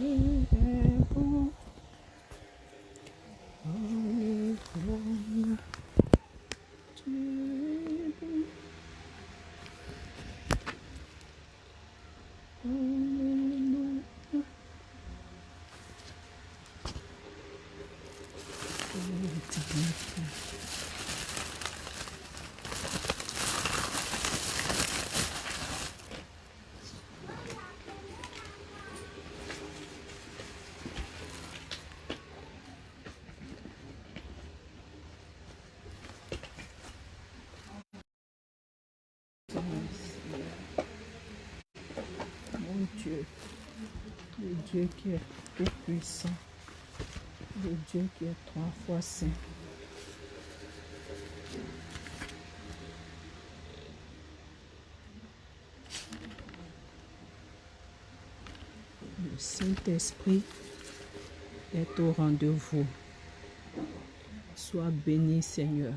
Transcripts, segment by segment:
me. Mon Dieu, le Dieu qui est tout puissant, le Dieu qui est trois fois saint. Le Saint-Esprit est au rendez-vous. Sois béni, Seigneur.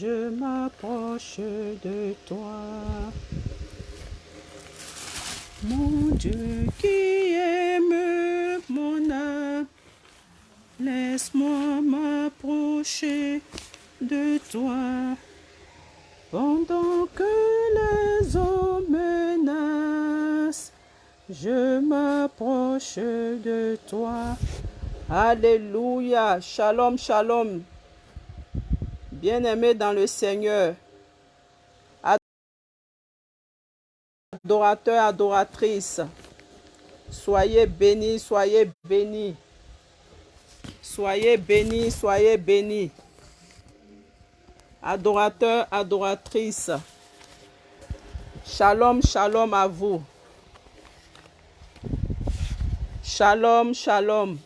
Je m'approche de toi. Mon Dieu qui aime mon âme, laisse-moi m'approcher de toi. Pendant que les hommes menacent, je m'approche de toi. Alléluia. Shalom, shalom. Bien-aimés dans le Seigneur. Adorateurs, adoratrices. Soyez bénis, soyez bénis. Soyez bénis, soyez bénis. Adorateurs, adoratrices. Shalom, shalom à vous. Shalom, shalom.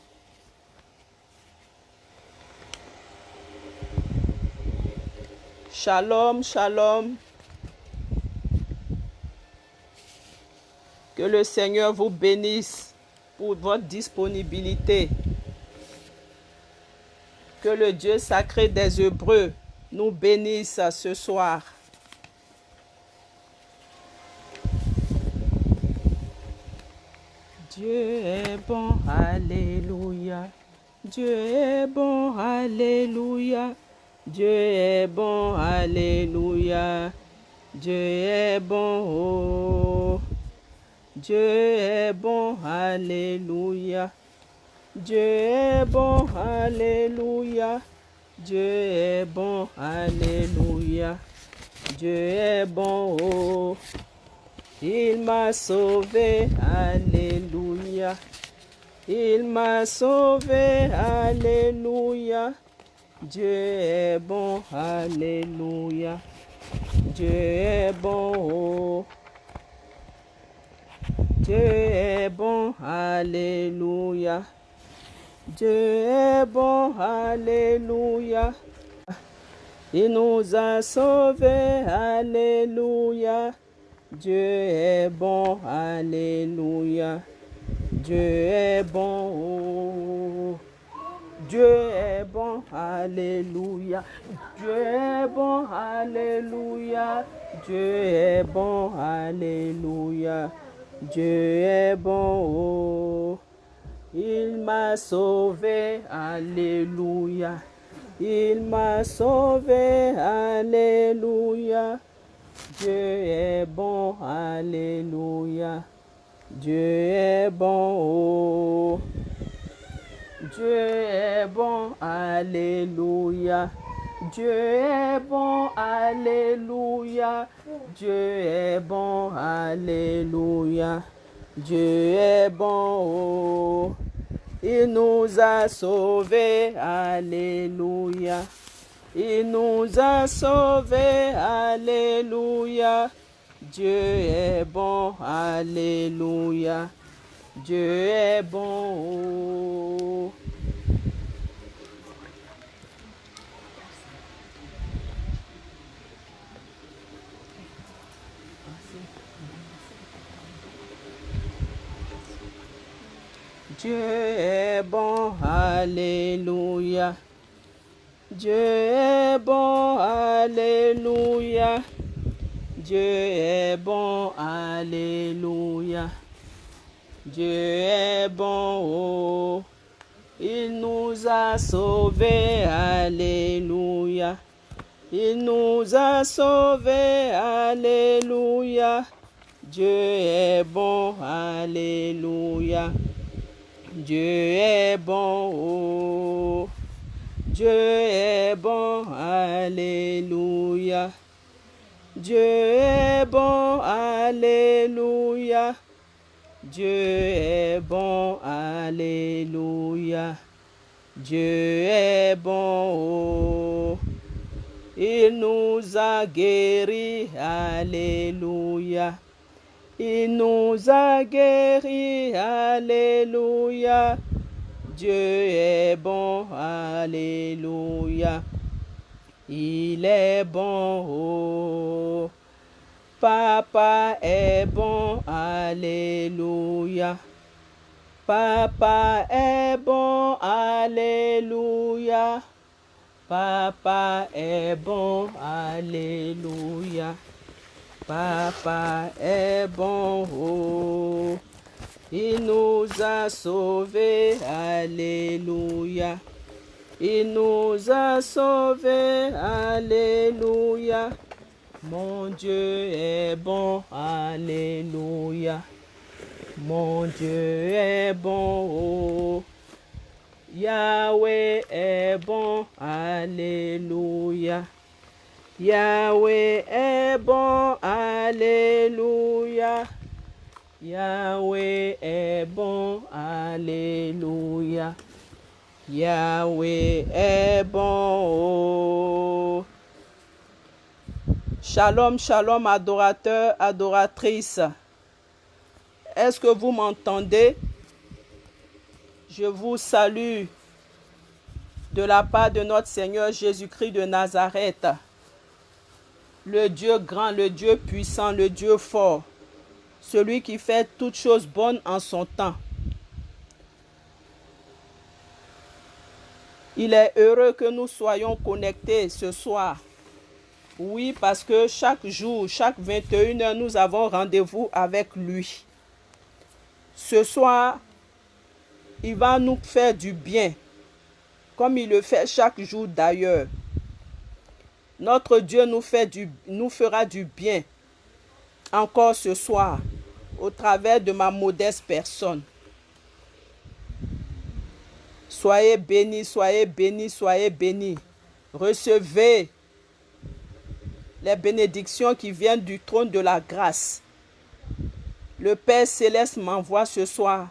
Shalom, shalom. Que le Seigneur vous bénisse pour votre disponibilité. Que le Dieu sacré des Hébreux nous bénisse ce soir. Dieu est bon, alléluia. Dieu est bon, alléluia. Dieu est bon, alléluia. Dieu est bon, oh. Dieu est bon, alléluia. Dieu est bon, alléluia. Dieu est bon, alléluia. Dieu est bon, oh. Il m'a sauvé, alléluia. Il m'a sauvé, alléluia. Dieu est bon, alléluia. Dieu est bon, oh. Dieu est bon, alléluia. Dieu est bon, alléluia. Il nous a sauvés, alléluia. Dieu est bon, alléluia. Dieu est bon, oh. Dieu est bon, alléluia. Dieu est bon, alléluia. Dieu est bon, alléluia. Dieu est bon, oh. Il m'a sauvé, alléluia. Il m'a sauvé, alléluia. Dieu est bon, alléluia. Dieu est bon, oh. Dieu est bon, alléluia. Dieu est bon, alléluia. Dieu est bon, alléluia. Dieu est bon, oh. Il nous a sauvés, alléluia. Il nous a sauvés, alléluia. Dieu est bon, alléluia. Dieu est bon. Dieu est bon, alléluia. Dieu est bon, alléluia. Dieu est bon, Alléluia. Dieu est bon, oh. Il nous a sauvés, Alléluia. Il nous a sauvés, Alléluia. Dieu est bon, Alléluia. Dieu est bon, oh. Dieu est bon, Alléluia. Dieu est bon, Alléluia. Dieu est bon, Alléluia. Dieu est bon, oh. Il nous a guéris, Alléluia. Il nous a guéris, Alléluia. Dieu est bon, Alléluia. Il est bon, oh. Papa est bon, Alléluia. Papa est bon, Alléluia. Papa est bon, Alléluia. Papa est bon, oh. Il nous a sauvés, Alléluia. Il nous a sauvés, Alléluia. Mon Dieu est bon, Alléluia. Mon Dieu est bon, oh. Yahweh est bon, Alléluia. Yahweh est bon, Alléluia. Yahweh est bon, Alléluia. Yahweh est bon. oh. Shalom, shalom, adorateurs, adoratrices. Est-ce que vous m'entendez? Je vous salue de la part de notre Seigneur Jésus-Christ de Nazareth, le Dieu grand, le Dieu puissant, le Dieu fort, celui qui fait toutes choses bonnes en son temps. Il est heureux que nous soyons connectés ce soir. Oui, parce que chaque jour, chaque 21 heures, nous avons rendez-vous avec lui. Ce soir, il va nous faire du bien, comme il le fait chaque jour d'ailleurs. Notre Dieu nous, nous fera du bien encore ce soir au travers de ma modeste personne. Soyez bénis, soyez bénis, soyez bénis. Recevez les bénédictions qui viennent du trône de la grâce. Le Père céleste m'envoie ce soir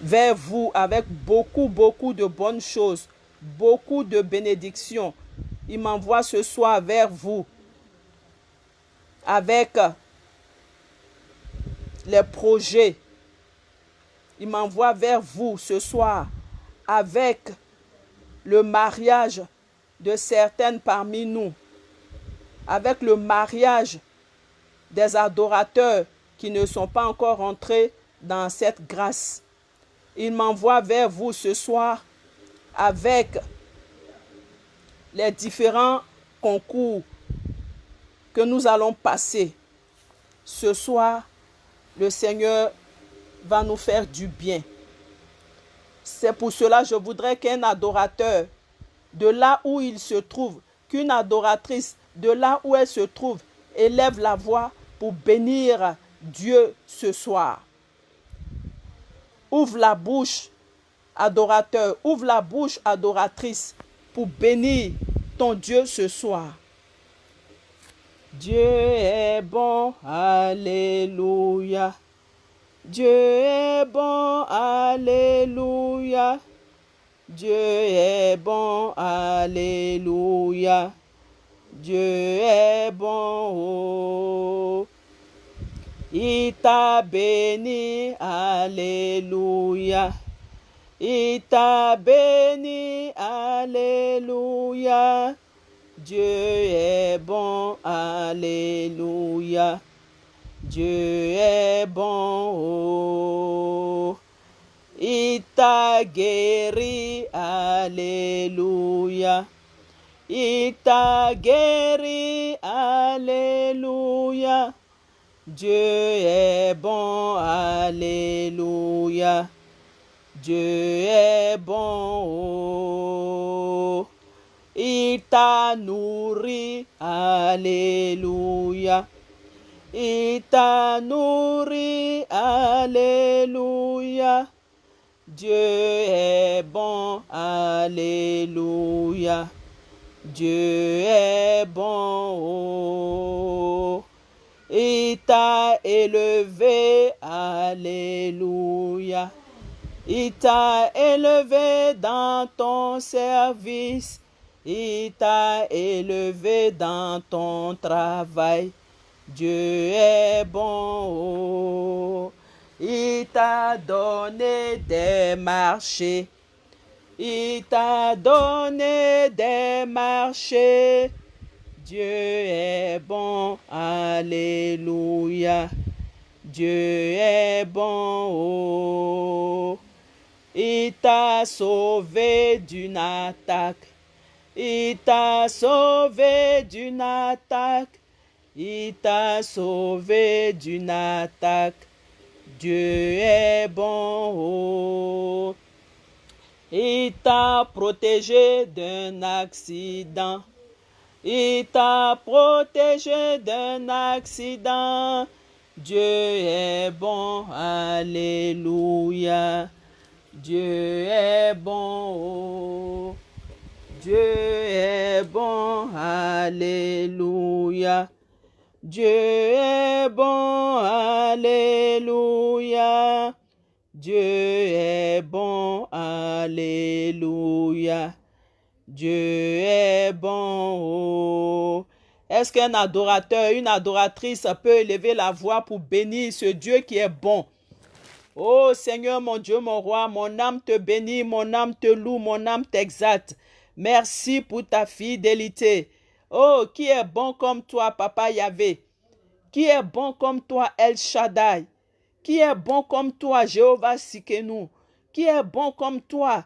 vers vous avec beaucoup, beaucoup de bonnes choses, beaucoup de bénédictions. Il m'envoie ce soir vers vous avec les projets. Il m'envoie vers vous ce soir avec le mariage de certaines parmi nous, avec le mariage des adorateurs qui ne sont pas encore entrés dans cette grâce. Il m'envoie vers vous ce soir avec les différents concours que nous allons passer. Ce soir, le Seigneur va nous faire du bien. C'est pour cela que je voudrais qu'un adorateur, de là où il se trouve, qu'une adoratrice, de là où elle se trouve, élève la voix pour bénir Dieu ce soir. Ouvre la bouche, adorateur, ouvre la bouche, adoratrice, pour bénir ton Dieu ce soir. Dieu est bon, Alléluia. Dieu est bon, Alléluia. Dieu est bon, Alléluia. Dieu est bon, oh. Il t'a béni, Alléluia. Il t'a béni, Alléluia. Dieu est bon, Alléluia. Dieu est bon, oh. Il t'a guéri, Alléluia. Il t'a guéri, Alléluia. Dieu est bon, Alléluia. Dieu est bon, oh. il t'a nourri, Alléluia. Il t'a nourri, Alléluia. Dieu est bon, Alléluia. Dieu est bon, oh. il t'a élevé, Alléluia. Il t'a élevé dans ton service, il t'a élevé dans ton travail. Dieu est bon, oh. Il t'a donné des marchés, il t'a donné des marchés. Dieu est bon, Alléluia. Dieu est bon, oh. il t'a sauvé d'une attaque, il t'a sauvé d'une attaque. Il t'a sauvé d'une attaque. Dieu est bon. Oh. Il t'a protégé d'un accident. Il t'a protégé d'un accident. Dieu est bon. Alléluia. Dieu est bon. Oh. Dieu est bon. Alléluia. Dieu est bon, Alléluia. Dieu est bon, Alléluia. Dieu est bon. Oh. Est-ce qu'un adorateur, une adoratrice peut élever la voix pour bénir ce Dieu qui est bon? Oh Seigneur, mon Dieu, mon roi, mon âme te bénit, mon âme te loue, mon âme t'exalte. Merci pour ta fidélité. Oh, qui est bon comme toi, Papa Yahvé? Qui est bon comme toi, El Shaddai? Qui est bon comme toi, Jéhovah Sikenu? Qui est bon comme toi,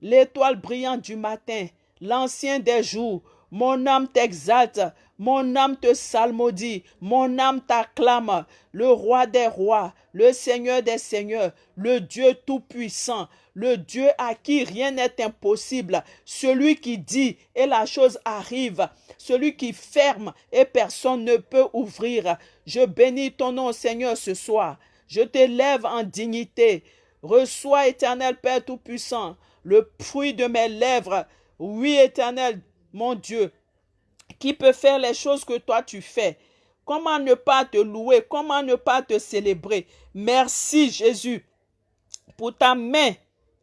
l'étoile brillante du matin, l'ancien des jours? Mon âme t'exalte, mon âme te salmodie, mon âme t'acclame, le roi des rois, le seigneur des seigneurs, le Dieu tout-puissant, le Dieu à qui rien n'est impossible, celui qui dit et la chose arrive, celui qui ferme et personne ne peut ouvrir. Je bénis ton nom, Seigneur, ce soir. Je t'élève en dignité. Reçois, éternel Père Tout-Puissant, le fruit de mes lèvres. Oui, éternel, mon Dieu, qui peut faire les choses que toi tu fais. Comment ne pas te louer? Comment ne pas te célébrer? Merci Jésus pour ta main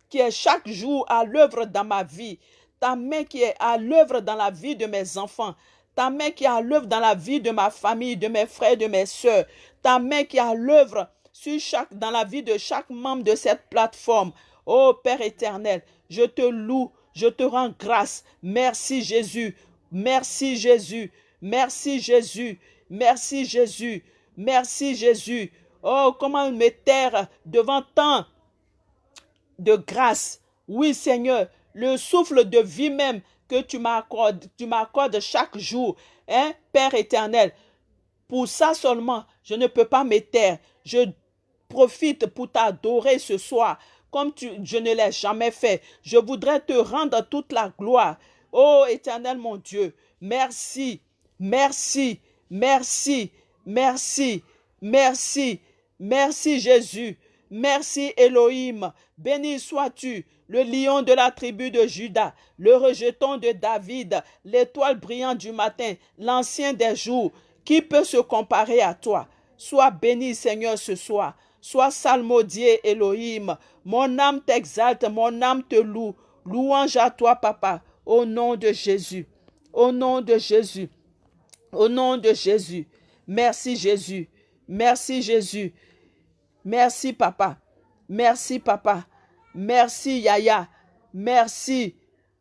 qui est chaque jour à l'œuvre dans ma vie, ta main qui est à l'œuvre dans la vie de mes enfants, ta main qui est à l'œuvre dans la vie de ma famille, de mes frères, de mes soeurs, ta main qui est à l'œuvre dans la vie de chaque membre de cette plateforme. Oh Père éternel, je te loue, je te rends grâce. Merci Jésus, merci Jésus, merci Jésus, merci Jésus, merci Jésus. Oh, comment me taire devant tant de grâce. Oui, Seigneur, le souffle de vie même que tu m'accordes, tu m'accordes chaque jour, hein, Père éternel. Pour ça seulement, je ne peux pas me taire. Je profite pour t'adorer ce soir comme je ne l'ai jamais fait. Je voudrais te rendre toute la gloire. Oh éternel mon Dieu, merci, merci, merci, merci, merci, merci Jésus. Merci Elohim. Béni sois-tu, le lion de la tribu de Judas, le rejeton de David, l'étoile brillante du matin, l'ancien des jours. Qui peut se comparer à toi? Sois béni, Seigneur, ce soir. Sois salmodié, Elohim. Mon âme t'exalte, mon âme te loue. Louange à toi, Papa, au nom de Jésus. Au nom de Jésus. Au nom de Jésus. Merci, Jésus. Merci, Jésus. Merci, Papa. Merci, Papa. Merci, Yaya. Merci,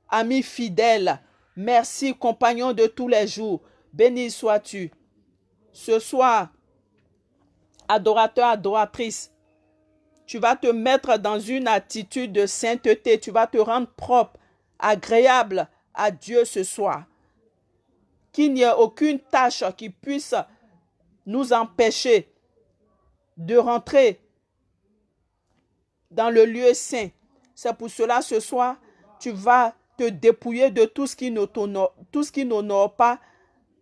ami fidèle. Merci, compagnon de tous les jours. Béni sois-tu. Ce soir, adorateur, adoratrice, tu vas te mettre dans une attitude de sainteté. Tu vas te rendre propre, agréable à Dieu ce soir. Qu'il n'y ait aucune tâche qui puisse nous empêcher de rentrer dans le lieu saint. C'est pour cela ce soir, tu vas te dépouiller de tout ce qui n'honore pas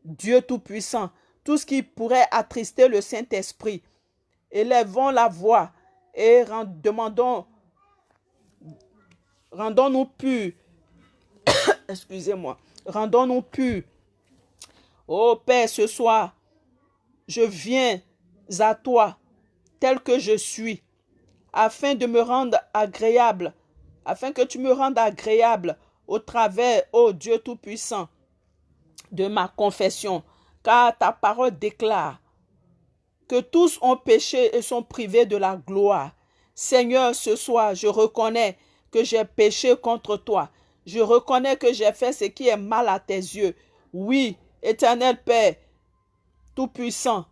Dieu Tout-Puissant, tout ce qui pourrait attrister le Saint-Esprit. Élèvons la voix et demandons, rendons-nous purs. Excusez-moi, rendons-nous purs. Ô Père, ce soir, je viens à toi tel que je suis, afin de me rendre agréable, afin que tu me rendes agréable au travers, ô Dieu Tout-Puissant, de ma confession, car ta parole déclare que tous ont péché et sont privés de la gloire. Seigneur, ce soir, je reconnais que j'ai péché contre toi. Je reconnais que j'ai fait ce qui est mal à tes yeux. Oui, éternel Père, Tout-Puissant,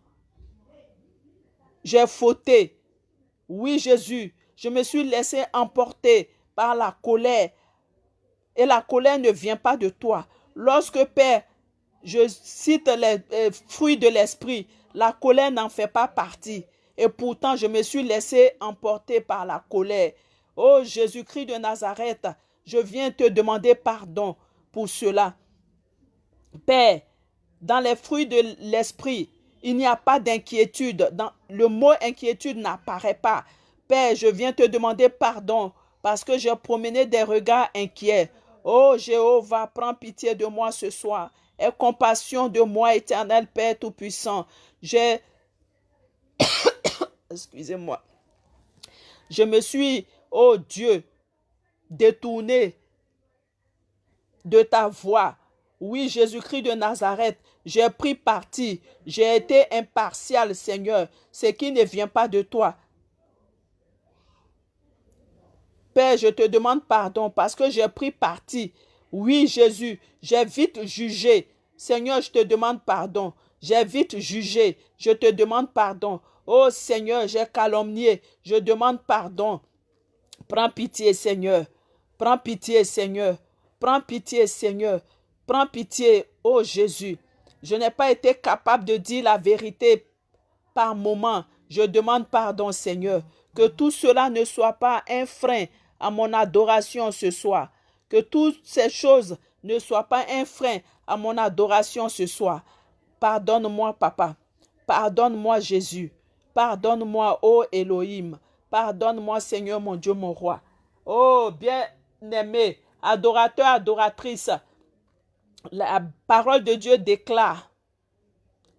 j'ai fauté. Oui, Jésus, je me suis laissé emporter par la colère. Et la colère ne vient pas de toi. Lorsque, Père, je cite les euh, fruits de l'esprit, la colère n'en fait pas partie. Et pourtant, je me suis laissé emporter par la colère. Oh Jésus-Christ de Nazareth, je viens te demander pardon pour cela. Père, dans les fruits de l'esprit, il n'y a pas d'inquiétude. Le mot inquiétude n'apparaît pas. Père, je viens te demander pardon parce que j'ai promené des regards inquiets. Oh Jéhovah, prends pitié de moi ce soir. Aie compassion de moi, éternel Père Tout-Puissant. J'ai... Excusez-moi. Je me suis, oh Dieu, détourné de ta voix. Oui, Jésus-Christ de Nazareth, j'ai pris parti. J'ai été impartial, Seigneur, ce qui ne vient pas de toi. Père, je te demande pardon parce que j'ai pris parti oui, Jésus, j'ai vite jugé. Seigneur, je te demande pardon. J'ai vite jugé. Je te demande pardon. Oh Seigneur, j'ai calomnié. Je demande pardon. Prends pitié, Seigneur. Prends pitié, Seigneur. Prends pitié, Seigneur. Prends pitié, oh Jésus. Je n'ai pas été capable de dire la vérité par moment. Je demande pardon, Seigneur. Que tout cela ne soit pas un frein à mon adoration ce soir. Que toutes ces choses ne soient pas un frein à mon adoration ce soir. Pardonne-moi, Papa. Pardonne-moi, Jésus. Pardonne-moi, ô Elohim. Pardonne-moi, Seigneur, mon Dieu, mon roi. Oh, bien-aimé, adorateur, adoratrice, la parole de Dieu déclare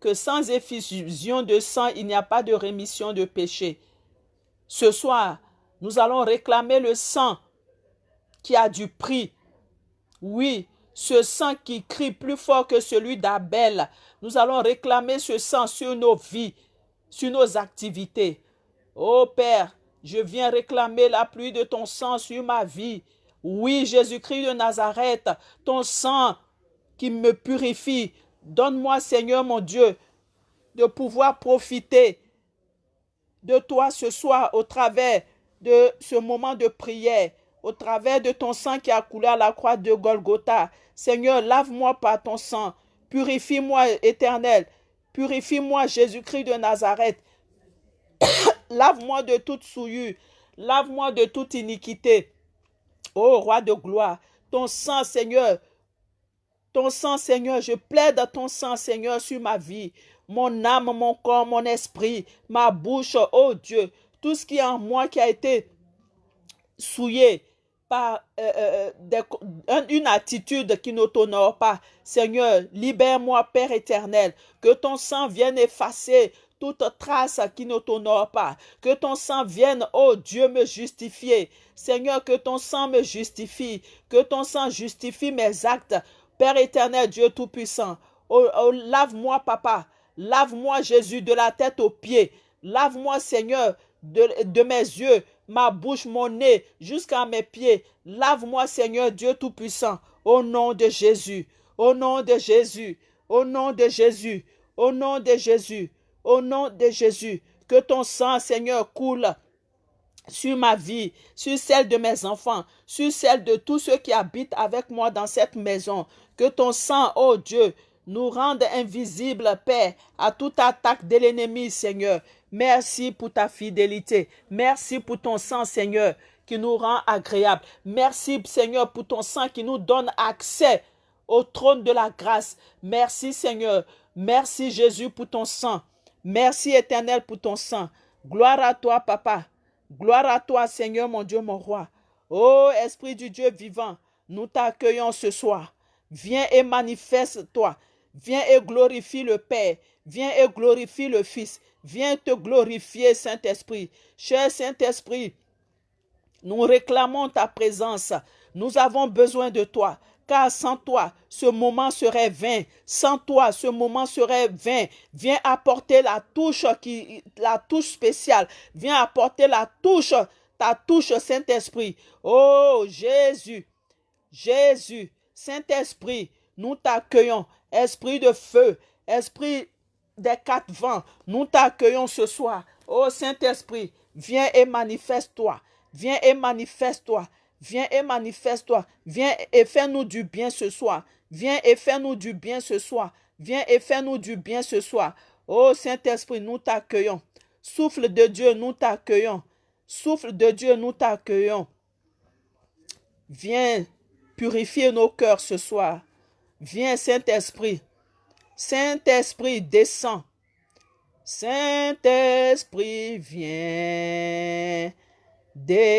que sans effusion de sang, il n'y a pas de rémission de péché. Ce soir, nous allons réclamer le sang qui a du prix. Oui, ce sang qui crie plus fort que celui d'Abel. Nous allons réclamer ce sang sur nos vies, sur nos activités. Oh Père, je viens réclamer la pluie de ton sang sur ma vie. Oui, Jésus-Christ de Nazareth, ton sang qui me purifie. Donne-moi, Seigneur mon Dieu, de pouvoir profiter de toi ce soir au travers de ce moment de prière au travers de ton sang qui a coulé à la croix de Golgotha. Seigneur, lave-moi par ton sang. Purifie-moi, éternel. Purifie-moi, Jésus-Christ de Nazareth. Lave-moi de toute souillure. Lave-moi de toute iniquité. Ô roi de gloire, ton sang, Seigneur, ton sang, Seigneur, je plaide ton sang, Seigneur, sur ma vie, mon âme, mon corps, mon esprit, ma bouche, ô Dieu, tout ce qui est en moi qui a été souillé, par euh, euh, euh, une attitude qui ne t'honore pas. Seigneur, libère-moi, Père éternel, que ton sang vienne effacer toute trace qui ne t'honore pas. Que ton sang vienne, oh Dieu, me justifier. Seigneur, que ton sang me justifie. Que ton sang justifie mes actes. Père éternel, Dieu Tout-Puissant. Oh, lave-moi, Papa. Lave-moi, Jésus, de la tête aux pieds. Lave-moi, Seigneur, de mes yeux ma bouche, mon nez, jusqu'à mes pieds. Lave-moi, Seigneur Dieu Tout-Puissant, au nom de Jésus, au nom de Jésus, au nom de Jésus, au nom de Jésus, au nom de Jésus. Que ton sang, Seigneur, coule sur ma vie, sur celle de mes enfants, sur celle de tous ceux qui habitent avec moi dans cette maison. Que ton sang, oh Dieu, nous rende invisibles, Père, à toute attaque de l'ennemi, Seigneur. Merci pour ta fidélité. Merci pour ton sang, Seigneur, qui nous rend agréable. Merci, Seigneur, pour ton sang qui nous donne accès au trône de la grâce. Merci, Seigneur. Merci, Jésus, pour ton sang. Merci, Éternel, pour ton sang. Gloire à toi, Papa. Gloire à toi, Seigneur, mon Dieu, mon roi. Ô Esprit du Dieu vivant, nous t'accueillons ce soir. Viens et manifeste-toi. Viens et glorifie le Père. Viens et glorifie le Fils. Viens te glorifier, Saint-Esprit. Cher Saint-Esprit, nous réclamons ta présence. Nous avons besoin de toi. Car sans toi, ce moment serait vain. Sans toi, ce moment serait vain. Viens apporter la touche la touche spéciale. Viens apporter la touche, ta touche, Saint-Esprit. Oh Jésus, Jésus, Saint-Esprit, nous t'accueillons. Esprit de feu, Esprit des quatre vents, nous t'accueillons ce soir. Oh Saint-Esprit, viens et manifeste-toi. Viens et manifeste-toi. Viens et manifeste-toi. Viens et fais-nous du bien ce soir. Viens et fais-nous du bien ce soir. Viens et fais-nous du bien ce soir. Oh Saint-Esprit, nous t'accueillons. Souffle de Dieu, nous t'accueillons. Souffle de Dieu, nous t'accueillons. Viens purifier nos cœurs ce soir. Viens, Saint-Esprit. Saint-Esprit, descends. Saint-Esprit, viens. Descends.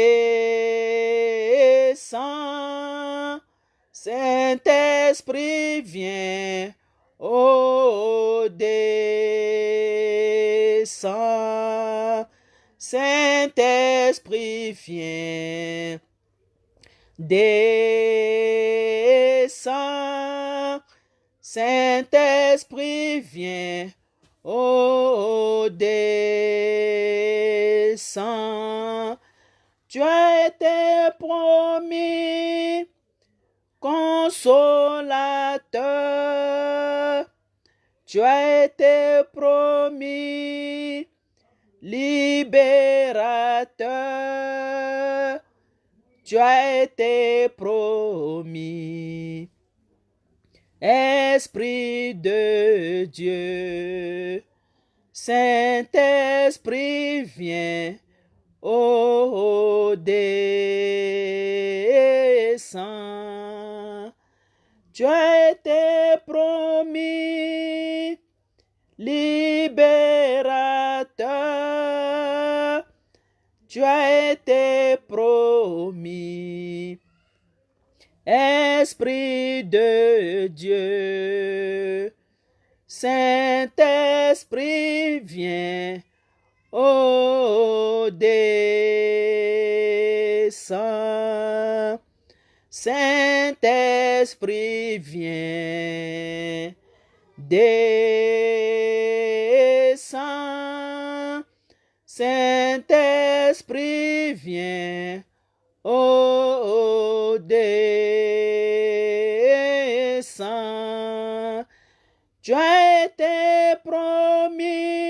Saint-Esprit, viens. Oh, descends. Saint-Esprit, viens. Descends. Saint-Esprit, viens. Oh, descends. Tu as été promis, consolateur. Tu as été promis, libérateur. Tu as été promis. Esprit de Dieu, Saint-Esprit, viens, oh, descends. Tu as été promis, libérateur. Tu as été promis. Esprit de Dieu, Saint-Esprit, viens, oh, descends. Saint-Esprit, viens, descends. Saint-Esprit, viens, oh, descends. Tu as été promis,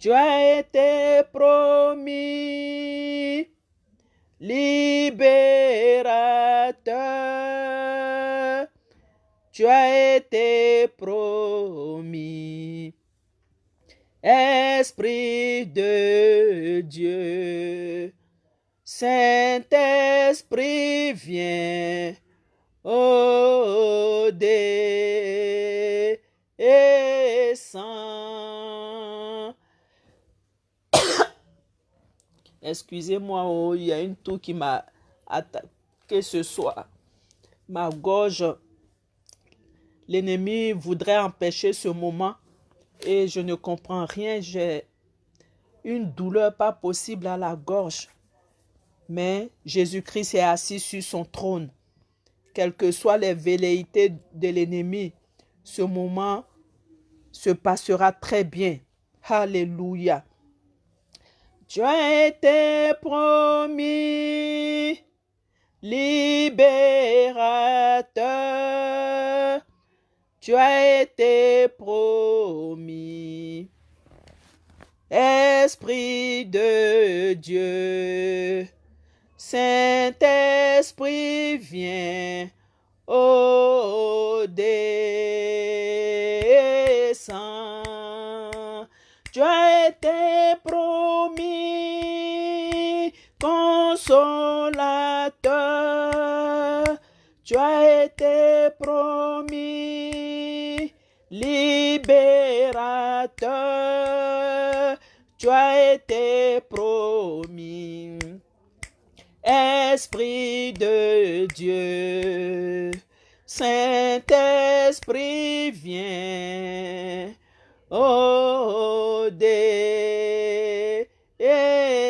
Tu as été promis, libérateur. Tu as été promis. Esprit de Dieu, Saint-Esprit, viens, oh, descends. Excusez-moi, oh, il y a une toux qui m'a attaqué ce soir. Ma gorge, l'ennemi voudrait empêcher ce moment et je ne comprends rien. J'ai une douleur pas possible à la gorge. Mais Jésus-Christ est assis sur son trône. Quelles que soient les velléités de l'ennemi, ce moment se passera très bien. Alléluia. Tu as été promis, libérateur. Tu as été promis. Esprit de Dieu, Saint-Esprit, viens, oh, Tu as été promis, consolateur. Tu as été promis, libérateur. Tu as été promis. Esprit de Dieu, Saint-Esprit, viens, oh,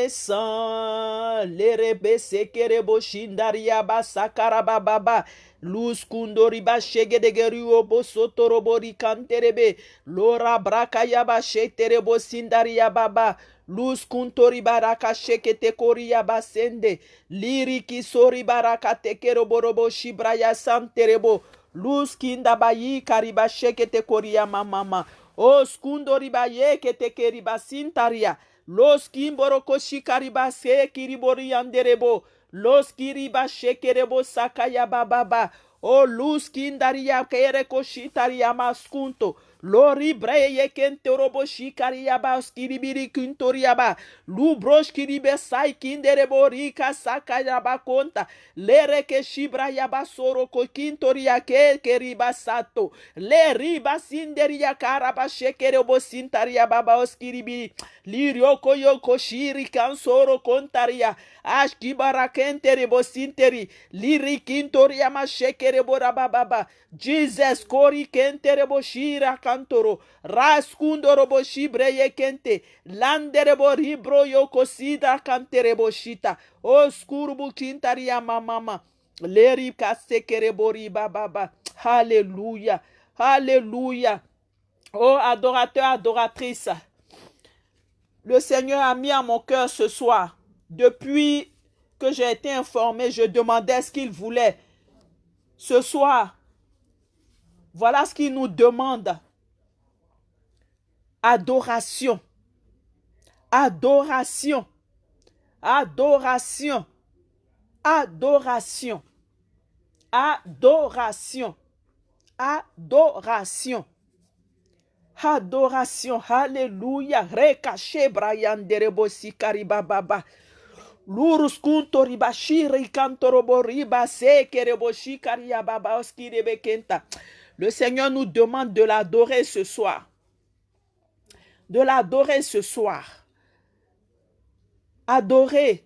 descends, lerebe sekerebo shindaria basakara bababa, luz kundori ba shegedegeri obo sotorobori kanterebe, lora braka yaba sheterebo sindaria baba, Luz kuntori baraka shekete koria basende. Liriki sori baraka tekero borobo shibraya santerebo. Luz kinda bayi kariba shekete koria mamama. O skundori baye kete keriba sintaria. Los kimboroko shikariba se kiribori anderebo. Los kiriba shekerebo sakaya bababa. O luz kindaria kere koshitaria maskunto. Lori breye kente robo shikariaba skiribiri kuntoriaba. Lubrosh kiribe sai kinderebo rika sakayaba konta. Lere ke shibra yaba soro ko kintoria ke keriba sato. Le riba sinderia karaba shekerebo sintaria baba oskiribiri. Lirio koyo koshiri kansoro kontaria. Ashkibara kenterebo sinteri. Liri kintoria ma shekerebo rabababa. Jesus kori kenterebo shira kantoro raskundoro bo shibreye kente landerebo ribro yoko sida kanterebo shita. Oskurubu kintaria mamama leri kasekerebo riba baba. Alléluia Alléluia Oh adorateur adoratrice le Seigneur a mis à mon cœur ce soir. Depuis que j'ai été informé je demandais ce qu'il voulait. Ce soir voilà ce qu'il nous demande. Adoration. Adoration. Adoration. Adoration. Adoration. Adoration. Adoration. Alléluia. Rekache Brian derebo sikari baba. Lurus kunto riba shiri kantorobo riba sekerebo shikari ya baba oskirebe kenta. Le Seigneur nous demande de l'adorer ce soir. De l'adorer ce soir. Adorer.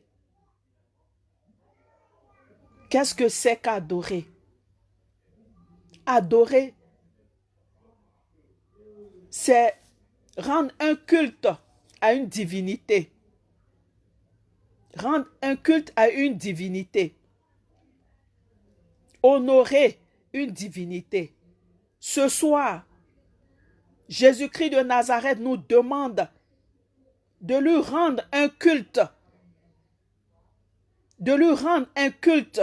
Qu'est-ce que c'est qu'adorer? Adorer, c'est rendre un culte à une divinité. Rendre un culte à une divinité. Honorer une divinité. Ce soir, Jésus-Christ de Nazareth nous demande de lui rendre un culte. De lui rendre un culte.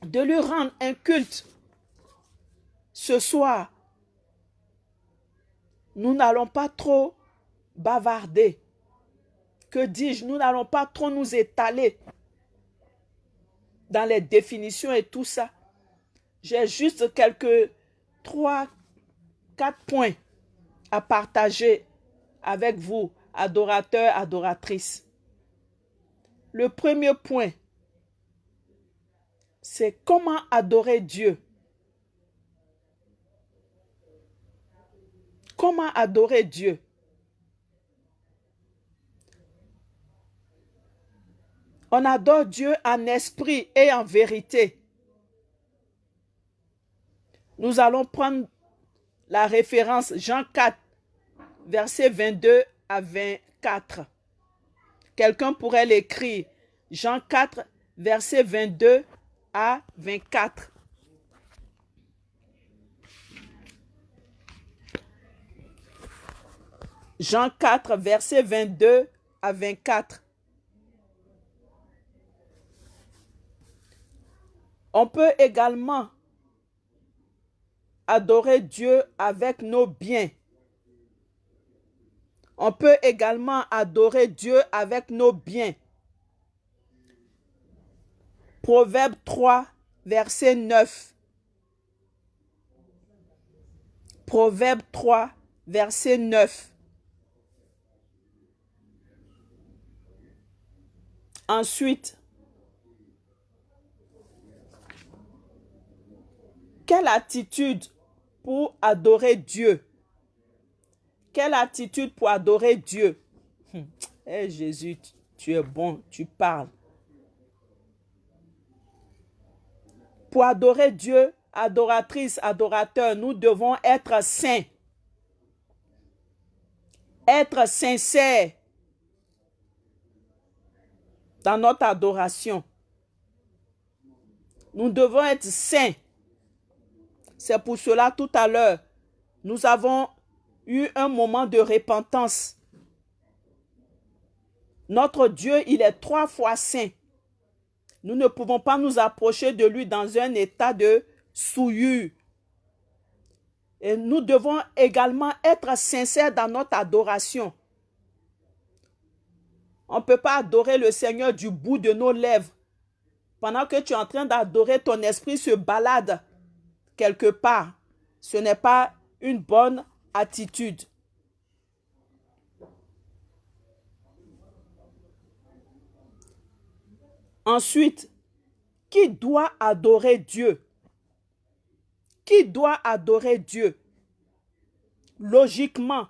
De lui rendre un culte. Ce soir, nous n'allons pas trop bavarder. Que dis-je? Nous n'allons pas trop nous étaler dans les définitions et tout ça. J'ai juste quelques trois, quatre points à partager avec vous, adorateurs, adoratrices. Le premier point, c'est comment adorer Dieu. Comment adorer Dieu On adore Dieu en esprit et en vérité. Nous allons prendre la référence Jean 4, versets 22 à 24. Quelqu'un pourrait l'écrire. Jean 4, versets 22 à 24. Jean 4, versets 22 à 24. On peut également adorer Dieu avec nos biens. On peut également adorer Dieu avec nos biens. Proverbe 3, verset 9. Proverbe 3, verset 9. Ensuite, quelle attitude pour adorer Dieu Quelle attitude pour adorer Dieu? Eh Jésus, tu es bon, tu parles. Pour adorer Dieu, adoratrice, adorateur, nous devons être saints. Être sincères dans notre adoration. Nous devons être saints. C'est pour cela, tout à l'heure, nous avons eu un moment de repentance. Notre Dieu, il est trois fois saint. Nous ne pouvons pas nous approcher de lui dans un état de souillure. Et nous devons également être sincères dans notre adoration. On ne peut pas adorer le Seigneur du bout de nos lèvres. Pendant que tu es en train d'adorer, ton esprit se balade quelque part. Ce n'est pas une bonne attitude. Ensuite, qui doit adorer Dieu? Qui doit adorer Dieu? Logiquement,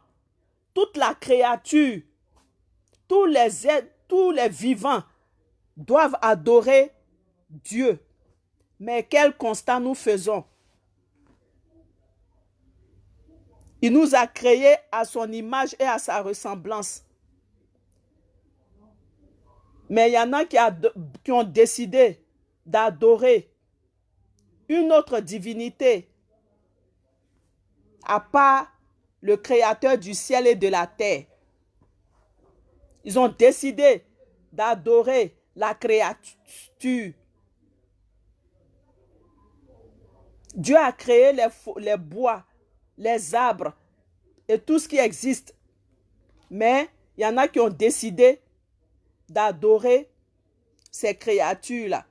toute la créature tous les êtres, tous les vivants doivent adorer Dieu. Mais quel constat nous faisons? Il nous a créés à son image et à sa ressemblance. Mais il y en a qui, ont décidé d'adorer une autre divinité à part le créateur du ciel et de la terre. Ils ont décidé d'adorer la créature. Dieu a créé les, bois, les arbres et tout ce qui existe. Mais il y en a qui ont décidé d'adorer ces créatures-là.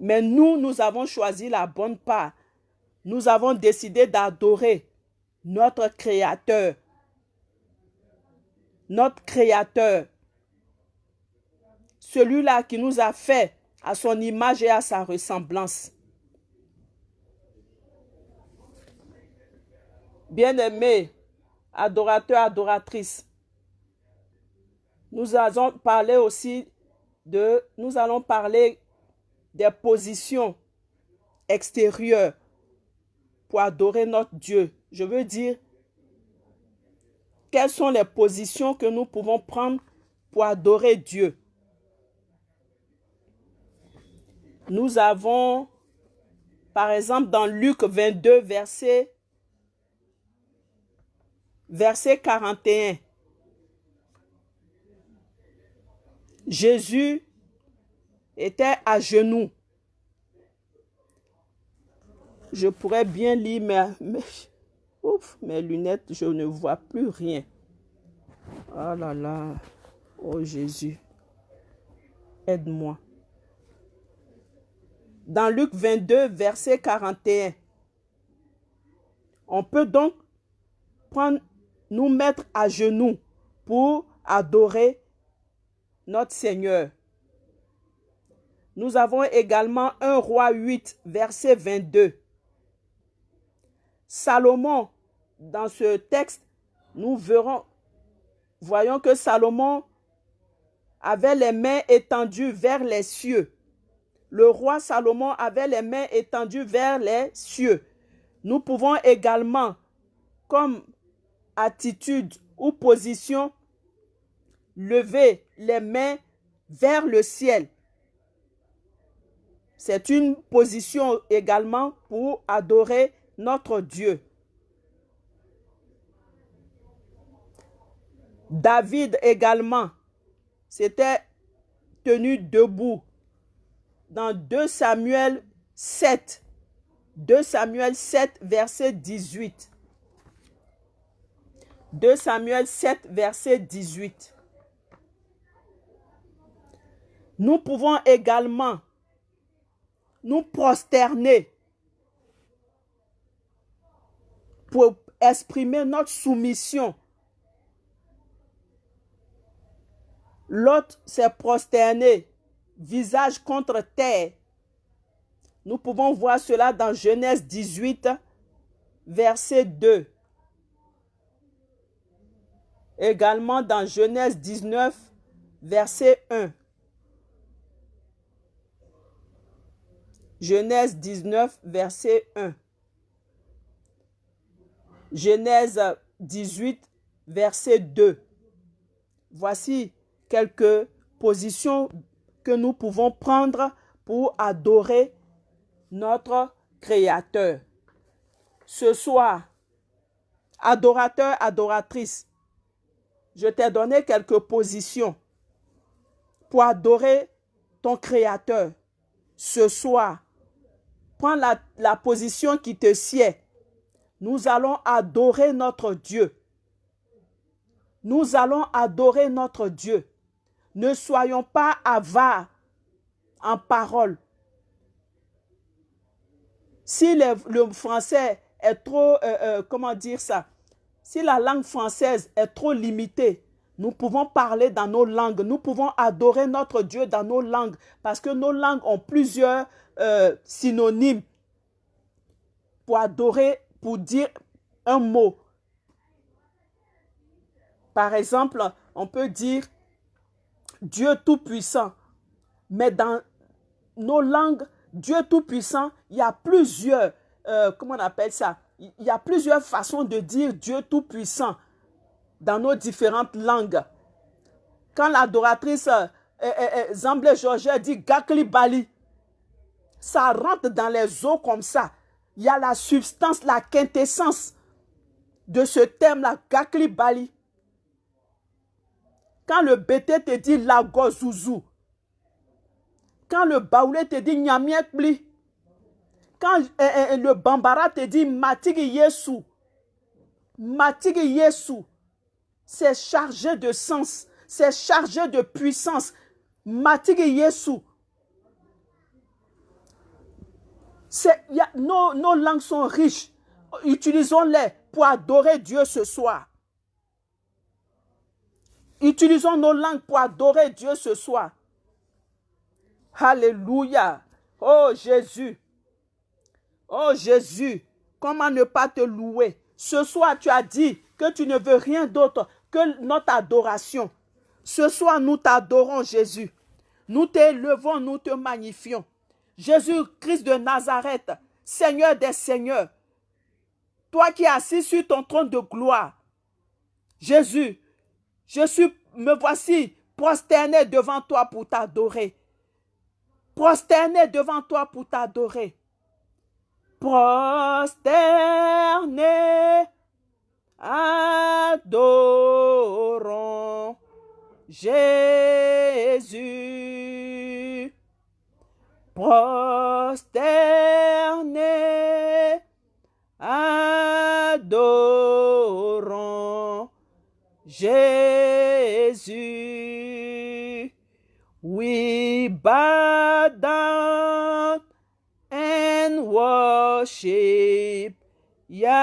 Mais nous, nous avons choisi la bonne part. Nous avons décidé d'adorer notre Créateur, notre Créateur, celui-là qui nous a fait à son image et à sa ressemblance. Bien-aimés, adorateurs, adoratrices, nous allons parler aussi de, nous allons parler des positions extérieures pour adorer notre Dieu. Je veux dire quelles sont les positions que nous pouvons prendre pour adorer Dieu? Nous avons, par exemple, dans Luc 22, verset, verset 41, Jésus était à genoux. Je pourrais bien lire, mais Ouf, mes lunettes, je ne vois plus rien. Oh là là. Oh Jésus. Aide-moi. Dans Luc 22, verset 41. On peut donc prendre, nous mettre à genoux pour adorer notre Seigneur. Nous avons également un roi 8, verset 22. Salomon dans ce texte, nous verrons, voyons que Salomon avait les mains étendues vers les cieux. Le roi Salomon avait les mains étendues vers les cieux. Nous pouvons également, comme attitude ou position, lever les mains vers le ciel. C'est une position également pour adorer notre Dieu. David également s'était tenu debout dans 2 Samuel 7. 2 Samuel 7, verset 18. 2 Samuel 7, verset 18. Nous pouvons également nous prosterner pour exprimer notre soumission. L'autre s'est prosterné, visage contre terre. Nous pouvons voir cela dans Genèse 18, verset 2. Également dans Genèse 19, verset 1. Genèse 19, verset 1. Genèse 18, verset 2. Voici quelques positions que nous pouvons prendre pour adorer notre Créateur. Ce soir, adorateur, adoratrice, je t'ai donné quelques positions pour adorer ton Créateur. Ce soir, prends la, position qui te sied nous allons adorer notre Dieu. Nous allons adorer notre Dieu. Ne soyons pas avares en parole. Si le, français est trop, euh, euh, comment dire ça, si la langue française est trop limitée, nous pouvons parler dans nos langues, nous pouvons adorer notre Dieu dans nos langues, parce que nos langues ont plusieurs euh, synonymes pour adorer pour dire un mot. Par exemple, on peut dire Dieu Tout-Puissant. Mais dans nos langues, Dieu Tout-Puissant, il y a plusieurs, euh, comment on appelle ça? Il y a plusieurs façons de dire Dieu Tout-Puissant dans nos différentes langues. Quand l'adoratrice Georges dit Gakli Bali, ça rentre dans les os comme ça il y a la substance, la quintessence de ce thème-là, Gakli Bali. Quand le BT te dit Lagozouzou, quand le Baoulé te dit Nyamiekbli, quand eh, eh, eh, le Bambara te dit Matigi Yesu, Matigi Yesu, c'est chargé de sens, c'est chargé de puissance. Matigi Yesu, nos, nos langues sont riches. Utilisons-les pour adorer Dieu ce soir. Utilisons nos langues pour adorer Dieu ce soir. Alléluia. Oh Jésus. Oh Jésus. Comment ne pas te louer? Ce soir, tu as dit que tu ne veux rien d'autre que notre adoration. Ce soir, nous t'adorons, Jésus. Nous t'élevons, nous te magnifions. Jésus-Christ de Nazareth, Seigneur des Seigneurs, toi qui es assis sur ton trône de gloire, Jésus, je suis, me voici prosterné devant toi pour t'adorer. Prosterné devant toi pour t'adorer. Prosterné, adorons Jésus prosterné, adorons Jésus. We bow down and worship Yahweh.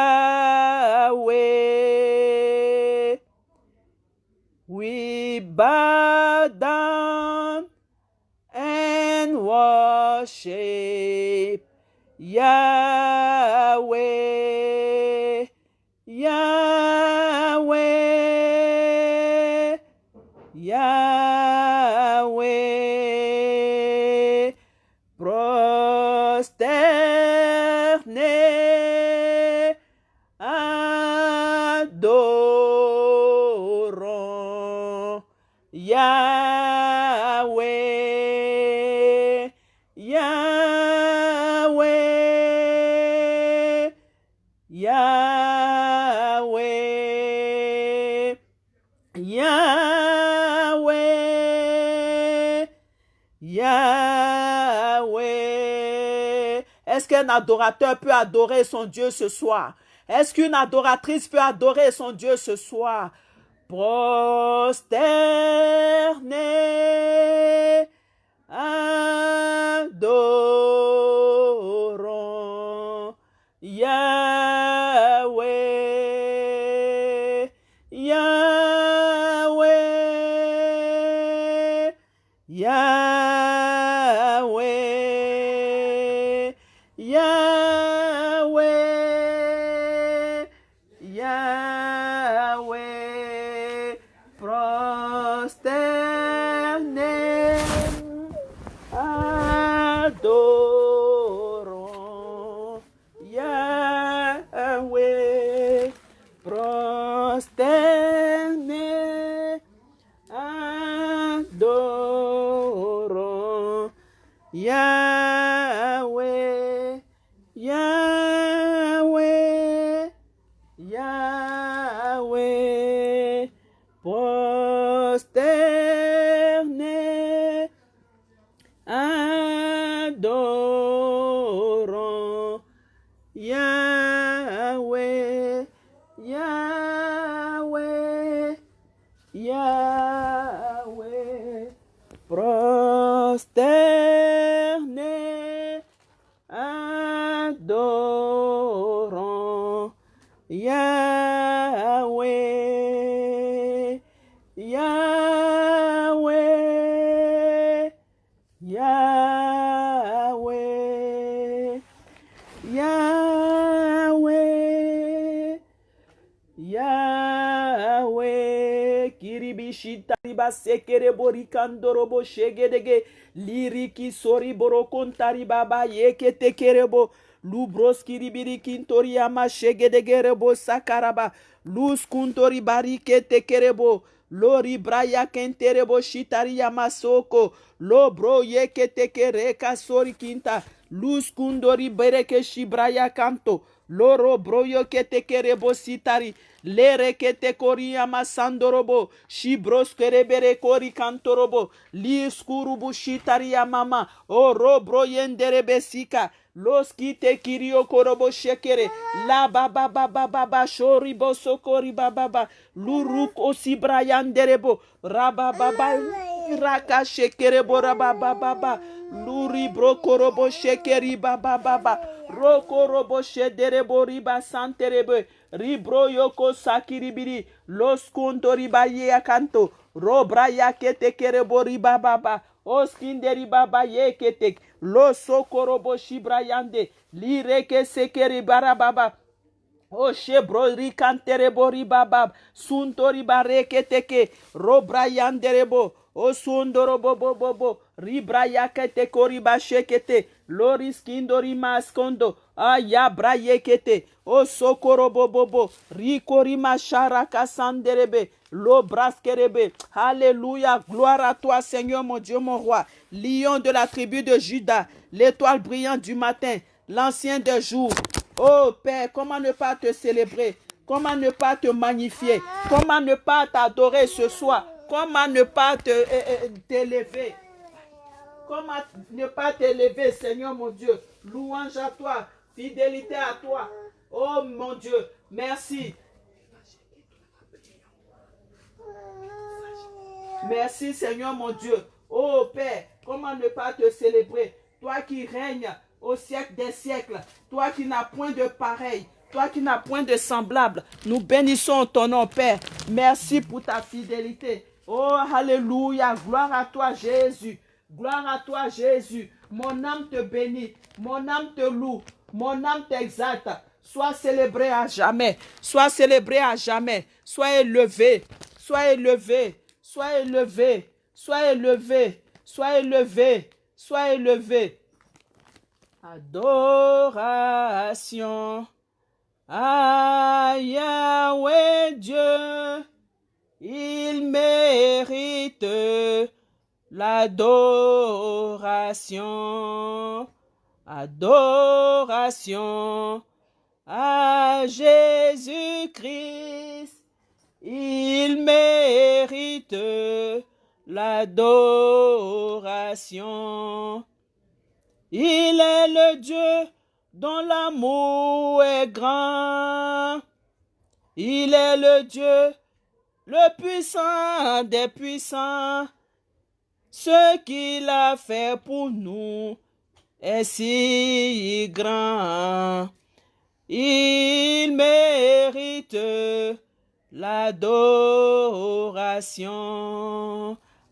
We bow down and worship Yahweh, adorateur peut adorer son Dieu ce soir? Est-ce qu'une adoratrice peut adorer son Dieu ce soir? Prosterné, adorons prosterné, adorons Yahweh, Yahweh, Yahweh, Yahweh, Yahweh, kiribishita sekere borikandorobo shegedege. Liriki sori kontari baba yeketekerebo. Lubroskiribirikintoriama shegedegerebo sakaraba. Luskuntori bariketekerebo. Lori braya kenterebo shitariyama soko. Lo bro yeketekereka sori kinta luskundori bereke shibraya kanto loro broyo kete kerebo sitari lere kete kori ama sandorobo shibros kerebere kori kantorobo liskurubu shitari ya mama oro broyenderebe sika los kite kirio korobo shekere la baba baba baba shori bosokori baba luruk osi brayanderebo raba baba raka shekerebo raba baba luri brokorobo shekeri baba baba roko robo shederebo riba santerebe ribro yoko sakiribiri los kunto riba ye akanto. Robra yakete kerebo riba baba oskinderi baba yeketek los sokorobo shibra yande. Lireke sekeri bara baba O shebro rikanterebo ribabab suntori bareke teke robra yanderebo o sundoro bobo bobo ribra yakete koriba shekete. Loris kindori maskondo. Aya bra yekete. O sokoro bobo bo rikori mashara kasanderebe lo braskerebe. Alléluia gloire à toi Seigneur mon Dieu mon roi. Lion de la tribu de Juda. L'étoile brillante du matin. L'ancien des jours. Oh Père, comment ne pas te célébrer? Comment ne pas te magnifier? Comment ne pas t'adorer ce soir? Comment ne pas euh, euh, t'élever? Comment ne pas t'élever, Seigneur mon Dieu? Louange à toi, fidélité à toi. Oh mon Dieu, merci. Merci Seigneur mon Dieu. Oh Père, comment ne pas te célébrer? Toi qui règnes au siècle des siècles, toi qui n'as point de pareil, toi qui n'as point de semblable, nous bénissons ton nom, Père. Merci pour ta fidélité. Oh, alléluia, gloire à toi, Jésus. Gloire à toi, Jésus. Mon âme te bénit, mon âme te loue, mon âme t'exalte. Sois célébré à jamais, sois célébré à jamais. Sois élevé, sois élevé, sois élevé, sois élevé, sois élevé, sois élevé. Adoration à Yahweh Dieu, il mérite l'adoration. Adoration à Jésus-Christ, il mérite l'adoration. Il est le Dieu dont l'amour est grand. Il est le Dieu, le puissant des puissants. Ce qu'il a fait pour nous est si grand. Il mérite l'adoration,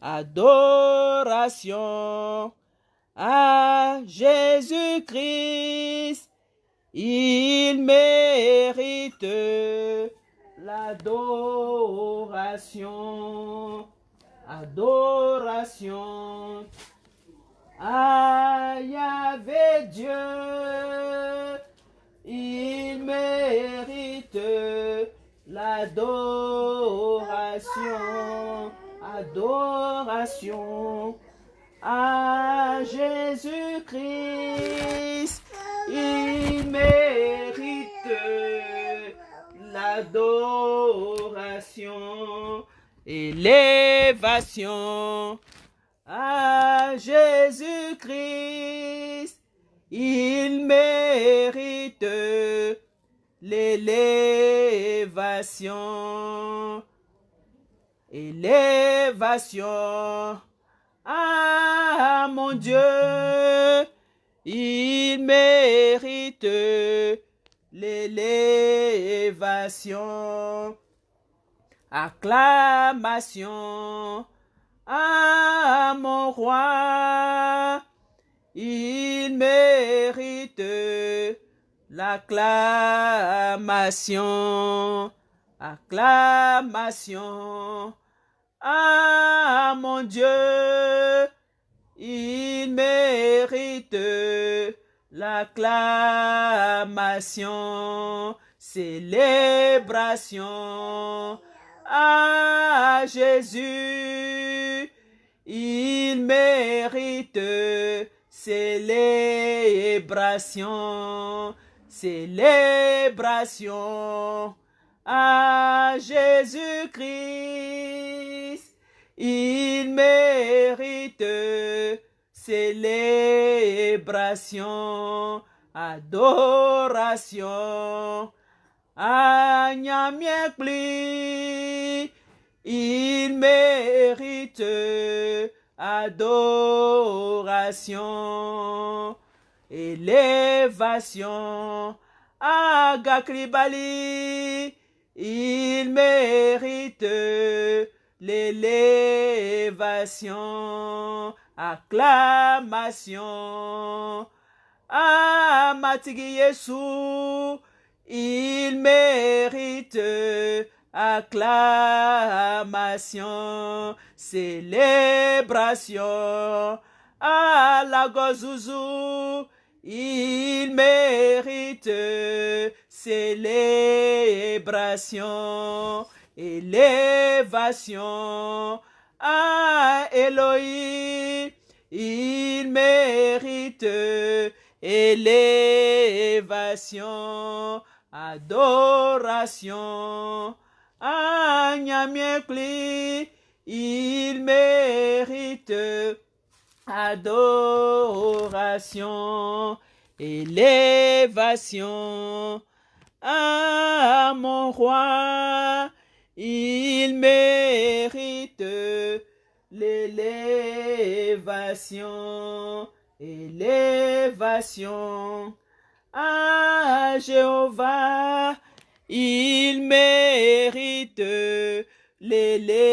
adoration à Jésus-Christ. Il mérite l'adoration, adoration à Yahvé Dieu. Il mérite l'adoration, adoration à Jésus-Christ. Il l'adoration, élévation à Jésus-Christ. Il mérite l'élévation, élévation ah mon Dieu, il mérite l'élévation. Acclamation à mon roi, il mérite l'acclamation. Acclamation ah mon Dieu, il mérite l'acclamation, célébration à Jésus. Il mérite célébration, célébration à Jésus-Christ. Il mérite célébration, adoration. À il mérite adoration, élévation. À Gakribali, il mérite l'élévation, acclamation. À Matigi il mérite acclamation, célébration. À la Gozouzou, il mérite célébration, élévation à Elohim. Il mérite élévation, adoration à. Il mérite adoration, élévation à mon roi. Il mérite l'élévation, élévation à Jéhovah. Il mérite l'élévation,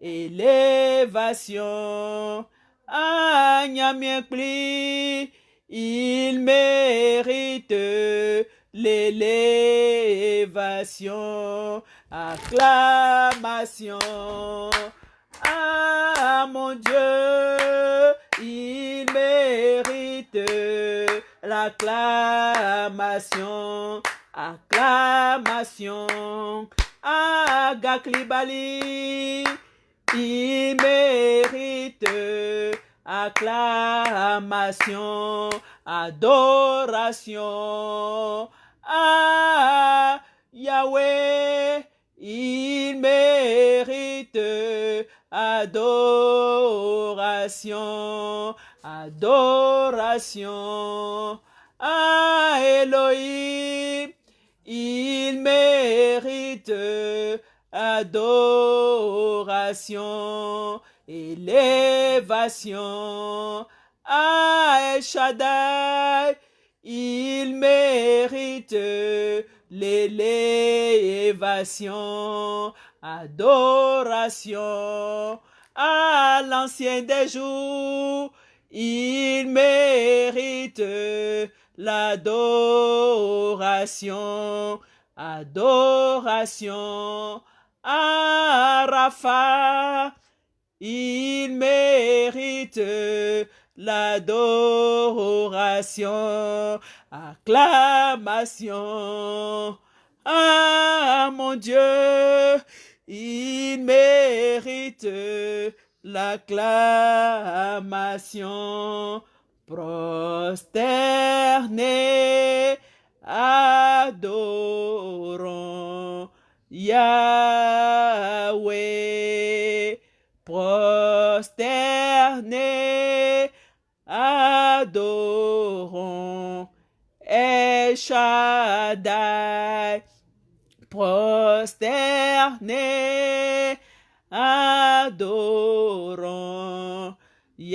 élévation à Nyamiekli. Il mérite l'élévation, acclamation. Ah mon Dieu, il mérite l'acclamation, acclamation. Ah Gaklibali, il mérite acclamation, adoration à Yahweh. Il mérite adoration, adoration à Elohim. Il mérite adoration, élévation à El Shaddai. Il mérite l'élévation, adoration à l'ancien des jours. Il mérite l'adoration, adoration à Rapha. Il mérite l'adoration, acclamation. Ah mon Dieu, il mérite l'acclamation. Prosterné, adorons Yahweh. Prosterné, adorons El Shaddai. Prosterné, adorons Yahweh,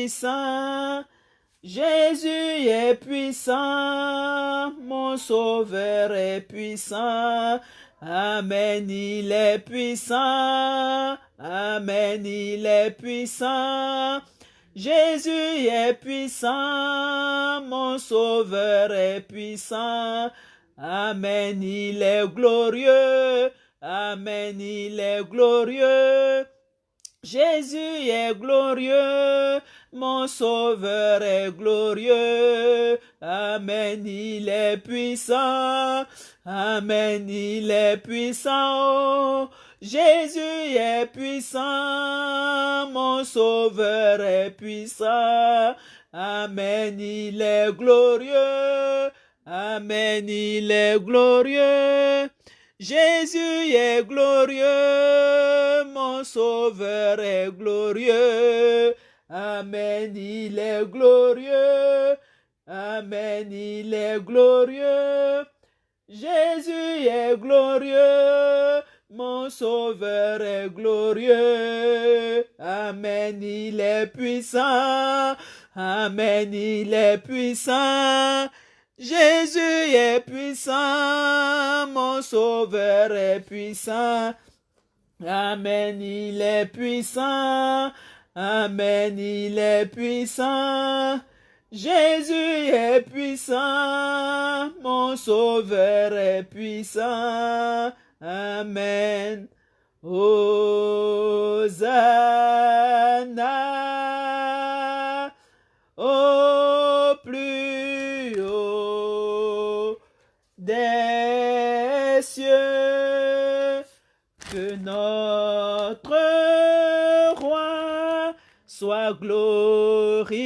puissant. Jésus est puissant, mon sauveur est puissant. Amen, il est puissant. Amen, il est puissant. Jésus est puissant, mon sauveur est puissant. Amen, il est glorieux. Amen, il est glorieux. Jésus est glorieux, mon sauveur est glorieux. Amen, il est puissant. Amen, il est puissant. Jésus est puissant, mon sauveur est puissant. Amen, il est glorieux. Amen, il est glorieux. Jésus est glorieux, mon sauveur est glorieux. Amen, il est glorieux. Amen, il est glorieux. Jésus est glorieux, mon sauveur est glorieux. Amen, il est puissant. Amen, il est puissant. Jésus est puissant, mon sauveur est puissant. Amen, il est puissant. Amen, il est puissant. Jésus est puissant, mon sauveur est puissant. Amen. Hosanna soit glorifié.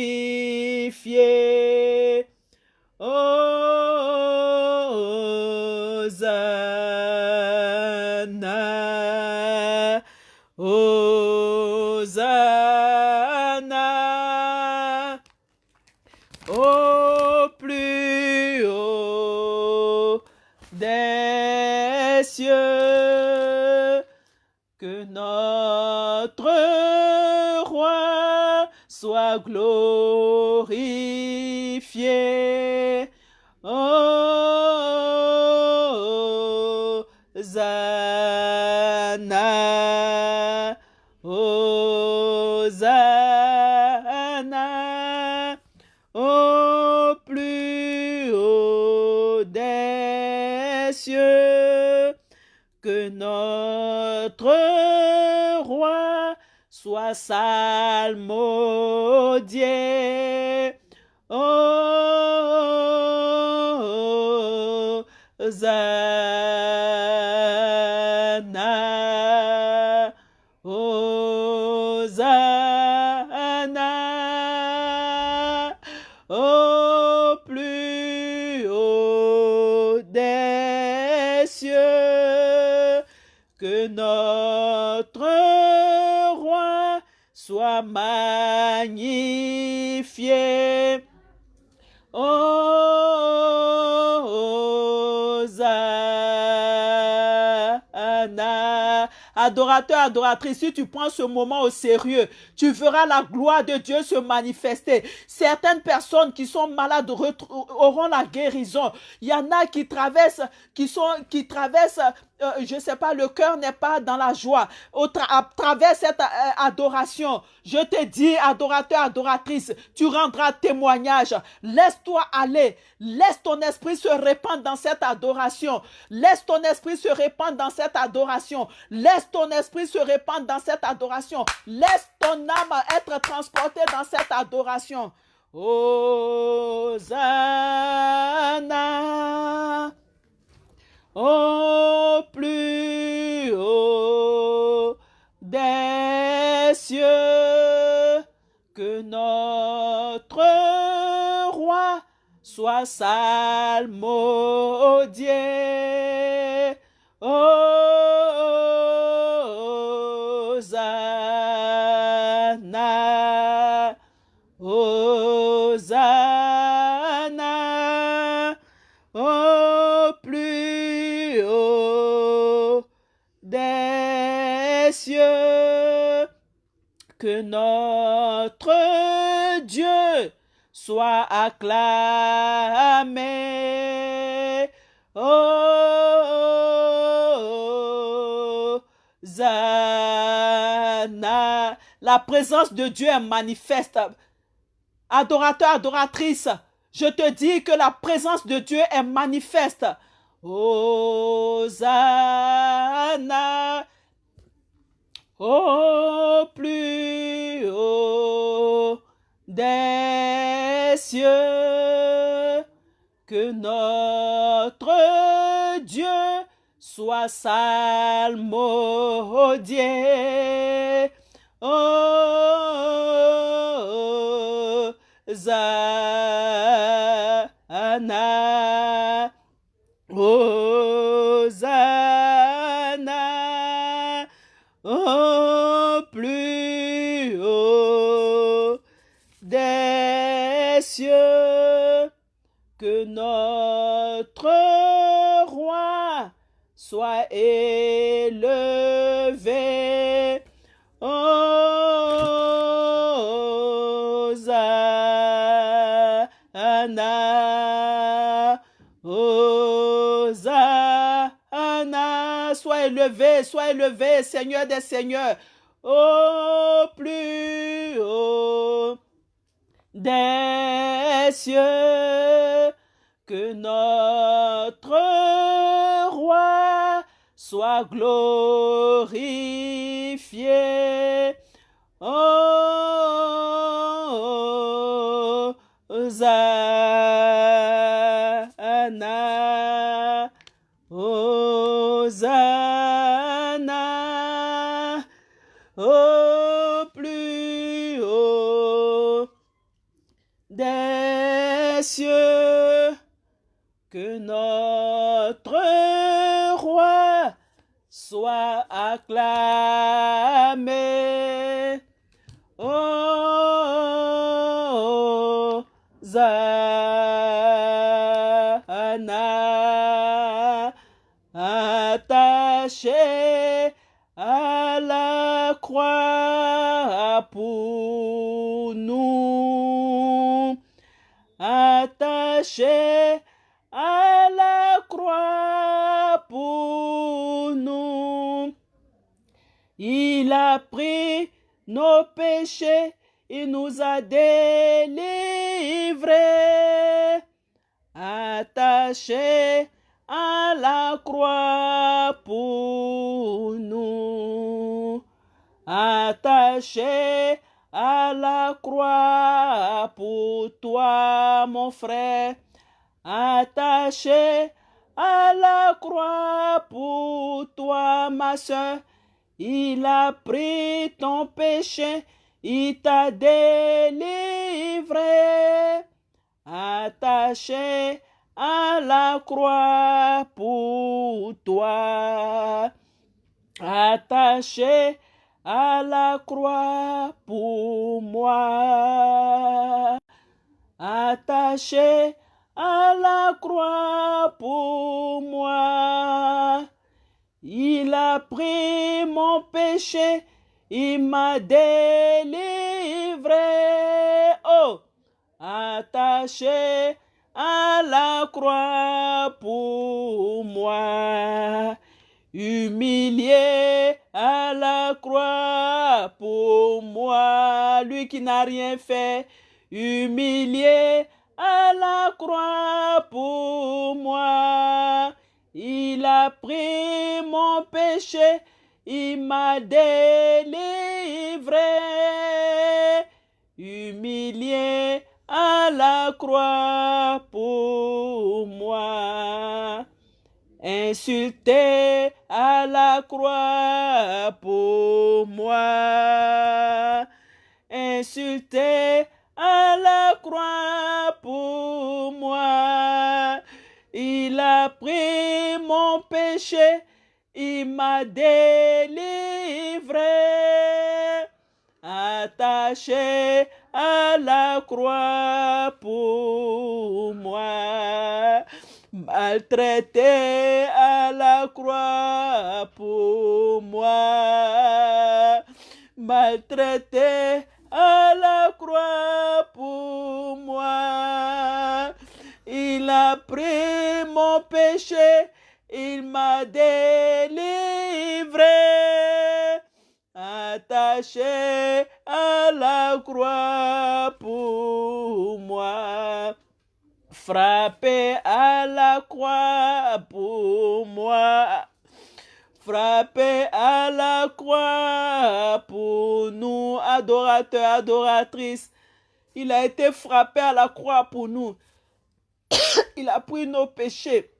Glorifié. Hosanna, Hosanna, au plus haut des cieux, que notre roi soit salmodié. Hosanna, Hosanna, au plus haut des cieux, que notre roi soit magnifié. Adorateur, adoratrice, si tu prends ce moment au sérieux, tu verras la gloire de Dieu se manifester. Certaines personnes qui sont malades auront la guérison. Il y en a qui traversent, qui sont, qui traversent, euh, sais pas, le cœur n'est pas dans la joie. Au à travers cette euh, adoration, je te dis, adorateur, adoratrice, tu rendras témoignage. Laisse-toi aller. Laisse ton esprit se répandre dans cette adoration. Laisse ton esprit se répandre dans cette adoration. Laisse ton esprit se répandre dans cette adoration. Laisse ton âme être transportée dans cette adoration. Hosanna au plus haut des cieux, que notre roi soit salmodié. Hosanna, notre Dieu soit acclamé. Hosanna. La présence de Dieu est manifeste. Adorateur, adoratrice, je te dis que la présence de Dieu est manifeste. Hosanna. Au plus haut des cieux, que notre Dieu soit salmodié. Hosanna, soit élevé. Hosanna, Hosanna, sois élevé, sois élevé, Seigneur des Seigneurs, au plus haut des cieux, que notre soit glorifié. Oh, soit il nous a délivrés, attaché à la croix pour nous, attaché à la croix pour toi, mon frère, attaché à la croix pour toi, ma soeur. Il a pris ton péché, il t'a délivré, attaché à la croix pour toi, attaché à la croix pour moi, attaché à la croix pour moi. Il a pris mon péché, il m'a délivré. Oh, attaché à la croix pour moi, humilié à la croix pour moi, lui qui n'a rien fait, humilié à la croix pour moi. Il a pris mon péché, il m'a délivré, humilié à la croix pour moi, insulté à la croix pour moi, insulté à la croix pour moi. Il a pris mon péché, il m'a délivré, attaché à la croix pour moi, maltraité à la croix pour moi, maltraité à la croix pour moi. Il a pris mon péché, il m'a délivré, attaché à la croix pour moi, frappé à la croix pour moi, frappé à la croix pour nous, adorateurs, adoratrices. Il a été frappé à la croix pour nous. Il a pris nos péchés.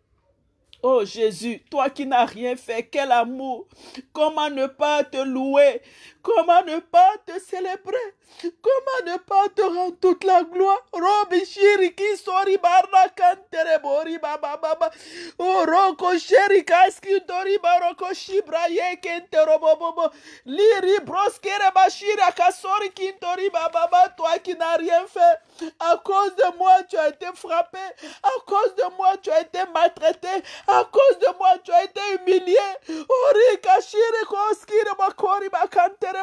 Oh Jésus, toi qui n'as rien fait, quel amour. Comment ne pas te louer? Comment ne pas te célébrer? Comment ne pas te rendre toute la gloire? Robi shiriki sori barra kantere bori baba baba. Oh roko sherika skindori baroko shibra ye kentero bobo. Liri broskere bashira kasori kintori baba baba. Toi qui n'as rien fait, à cause de moi tu as été frappé, à cause de moi tu as été maltraité, à cause de moi tu as été humilié. Ori kashire koskire bakori bakanterebo.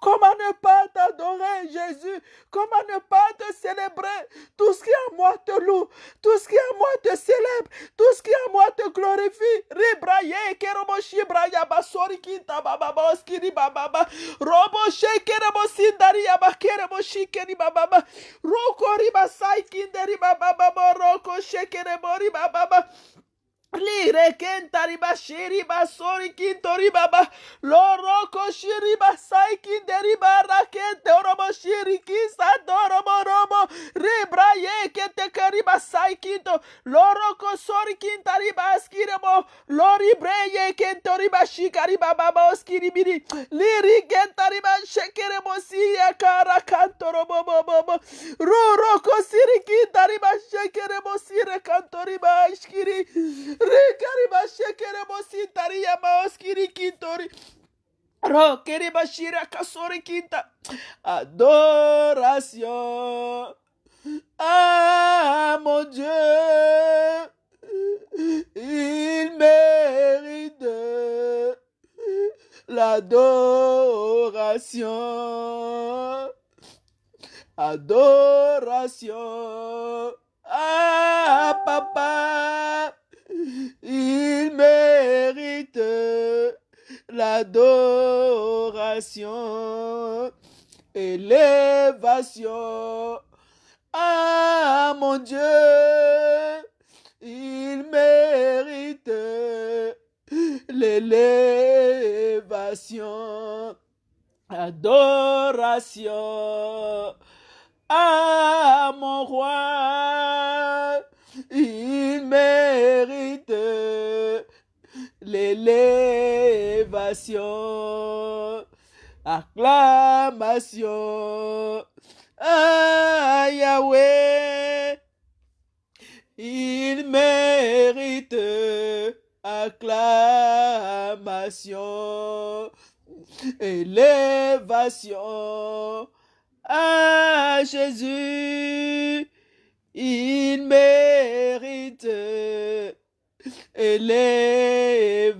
Comment ne pas t'adorer Jésus? Comment ne pas te célébrer? Tout ce qui est à moi te loue, tout ce qui est à moi te célèbre, tout ce qui est à moi te glorifie. Ribraye kerobo shibraya basori kinta baba boskiri baba robo shekerebo sindari yabakerebo shikeri baba roko riba sai kinderi baba roko shekerebo riba baba Lirekenta riba shiri ba sori kinto riba ba. Loroko shiriba saiki deriba rakente oromo shiriki sadoromo romo ribra ye yekete kariba saikinto loroko sori kinta riba skiremo lori ye kento riba shikariba baba oskiribiri. Liri kenta riba shakiri mo si ya kara kanto romo bobo ruroko siriki tariba shekeremo sire kanto riba shkiri. Ricarima shekere mosintari yamaoskiri kintori. Ro kerima kasori kinta. Adoration. Ah mon Dieu. Il mérite l'adoration. Adoration. Ah, papa. Il mérite l'adoration, élévation. Ah, mon Dieu, il mérite l'élévation, adoration. Ah, mon roi, il mérite l'élévation, acclamation. Ah, Yahweh, il mérite acclamation, élévation. Ah, Jésus, il mérite élévation,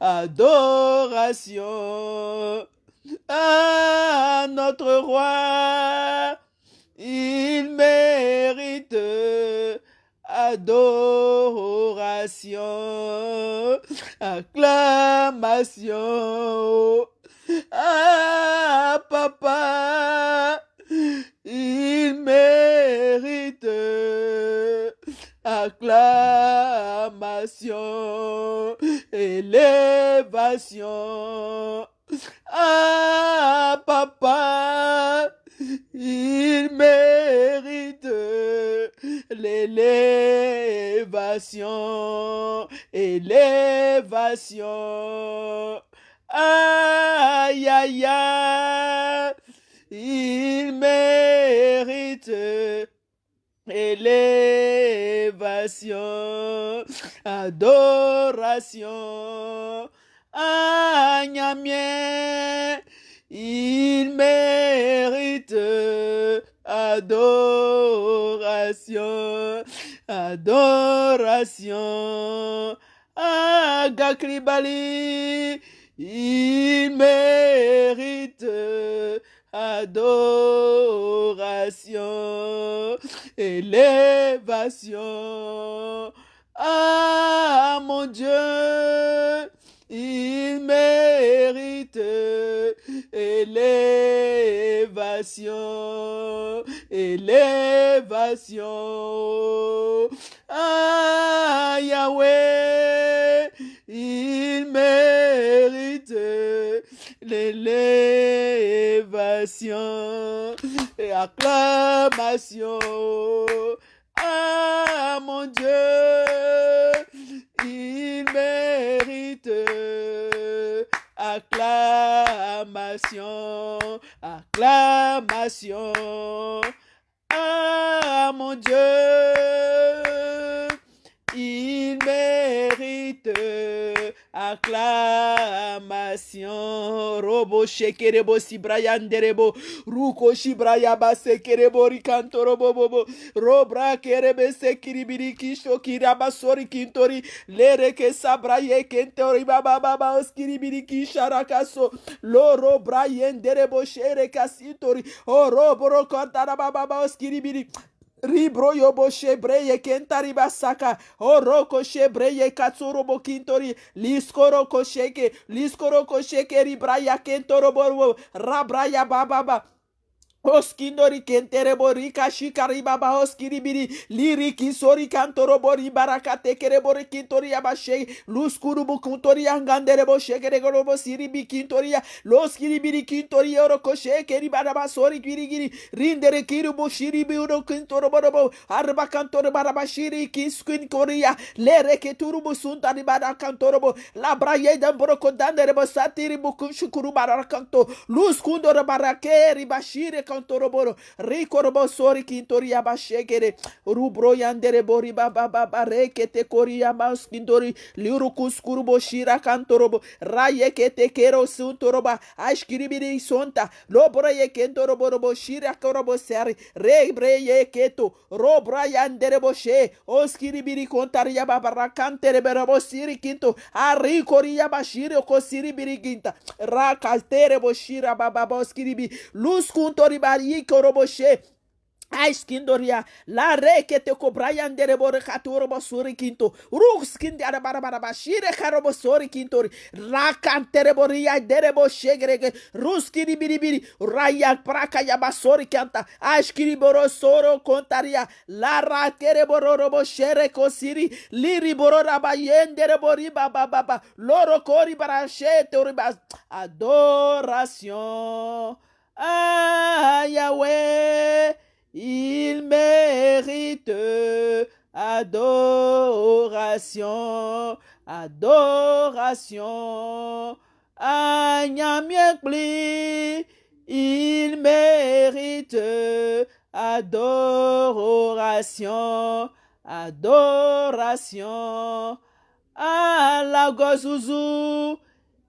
adoration à notre roi. Il mérite adoration, acclamation. Ah, papa, il mérite acclamation, élévation. Ah, papa, il mérite l'élévation, élévation. Aïe, aïe, aïe, il mérite élévation, adoration. Agnamien, il mérite adoration, adoration. Agakribali, il mérite adoration, élévation. Ah mon Dieu, il mérite élévation, élévation. Ah Yahweh, il mérite l'élévation acclamation. Ah mon Dieu, il mérite acclamation, acclamation. Ah mon Dieu, il mérite acclamation. Robo shekerebo sibrayanderebo ruko Shibraya shibrayaba sekerebo rikantorobo bobo robra kerebe sekiribiri kisho kirabasori kintori. Lereke sabraye kentori baba baba oskiribiri kisharakaso O Robo shereka sintori Baba Baba oskiribiri Ribro yobo shebreye kentari basaka. Oroko shebreye katsurobo kintori. Liskoro kosheke. Liskoro kosheke ribraya kentoro borbo. Rabraya bababa. Oskindori kenterebori kashikari baba oskiribiri liri kisori baraka barakate kerebori kintori abashe luskuru bukuntori anganderebo shekeregorobo siribi kintoria loskiribiri kintori orokoshe keribaraba sori girigiri rindere kirubu shiribi uro kintoroborobo arba kantor barabashiri kiskin koria lere keturubu suntari barakantorobo labraye dambroko danderebo satiri bukunshukuru barakanto luskundoro shiri bashire kantoroboro rikorobo sori kintori abashekere rubro yandere bori baba baba rekete kori amaskindori liuru kuskurubo shira kantorobo rayekete kero suntoroba ashkiribiri sonta lobra yekentorobo shira korobo seri rebre yeketo robra yandere boshe oskiribiri kontari yababa rakantere berabo siri kinto arikori yabashire ko siri biri ginta rakatere boshira baba boskiribi lus kuntori ribari koroboshe aiskindoria la rekete ko brayandere bore katorobo quinto kinto. Rukskinde ara barabara shire karobo sori kintori. Rakantere boria dere bo shegrege ruskiri biribiri raya praca ya basori kanta. Aishkiri boro soro contaria la rakere boro robo shere kosiri. Liri boro rabayendere bori baba baba loro kori barashete ori adoration. Ah Yahweh, il mérite adoration, adoration. Agnamiekli, il mérite adoration, adoration. À la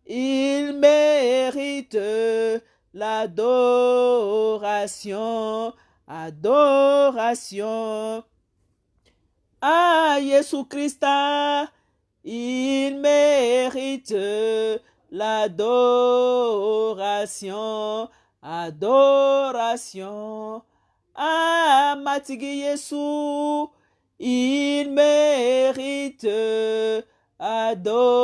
il mérite l'adoration adoration. À Jésus Christ, il mérite l'adoration, adoration. À Matigi Jésus, il mérite adoration,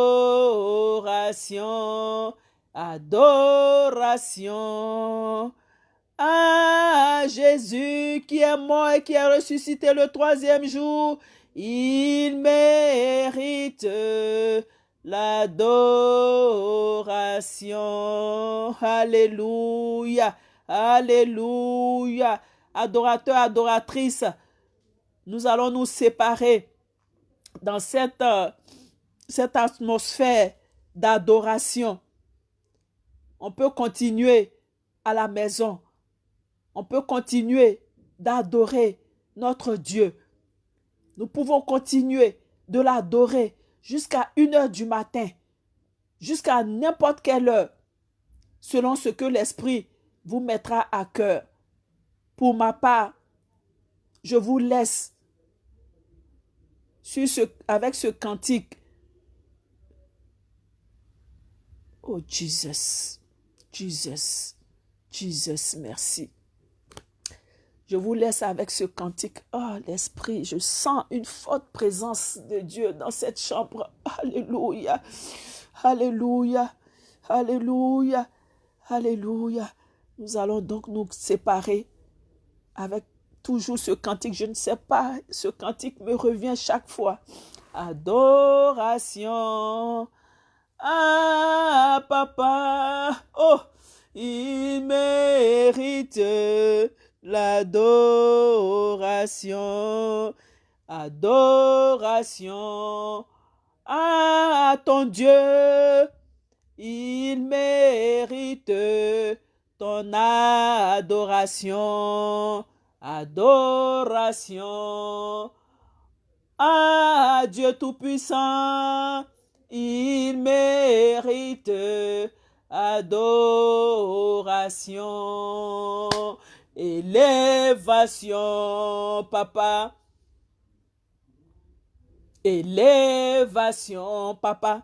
adoration. Ah, Jésus qui est mort et qui est ressuscité le troisième jour, il mérite l'adoration. Alléluia, Alléluia. Adorateur, adoratrice, nous allons nous séparer dans cette, cette atmosphère d'adoration. On peut continuer à la maison on peut continuer d'adorer notre Dieu. Nous pouvons continuer de l'adorer jusqu'à une heure du matin, jusqu'à n'importe quelle heure, selon ce que l'Esprit vous mettra à cœur. Pour ma part, je vous laisse avec ce cantique. Oh Jesus, Jesus, Jesus, merci. Je vous laisse avec ce cantique. Oh, l'Esprit, je sens une forte présence de Dieu dans cette chambre. Alléluia. Alléluia. Alléluia. Alléluia. Nous allons donc nous séparer avec toujours ce cantique. Je ne sais pas, ce cantique me revient chaque fois. Adoration. Ah, papa. Oh, il mérite l'adoration, adoration à ton Dieu. Il mérite ton adoration, adoration à Dieu Tout-Puissant. Il mérite adoration. Élévation, papa. Élévation, papa.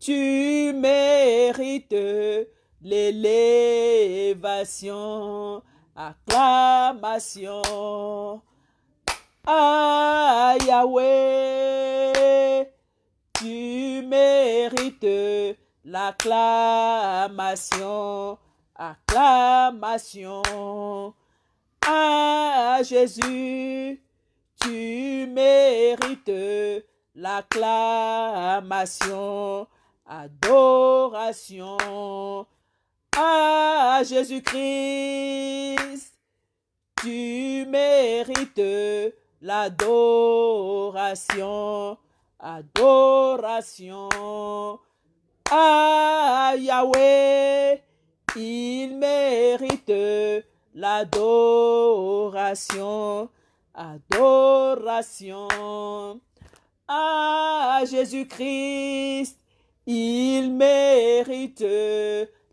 Tu mérites l'élévation. Acclamation. Ah, Yahweh, tu mérites l'acclamation acclamation à Jésus. Tu mérites l'acclamation, adoration à Jésus-Christ. Tu mérites l'adoration, adoration à Yahweh. Il mérite l'adoration, adoration à Jésus-Christ. Il mérite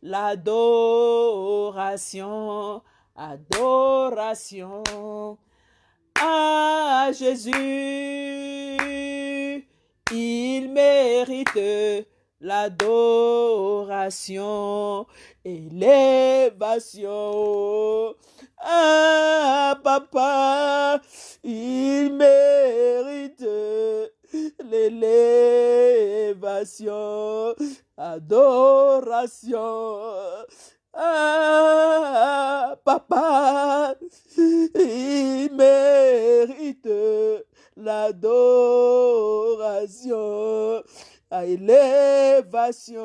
l'adoration, adoration à Jésus. Il mérite l'adoration, élévation. Ah, papa, il mérite l'élévation, adoration. Ah, papa, il mérite l'adoration, élévation.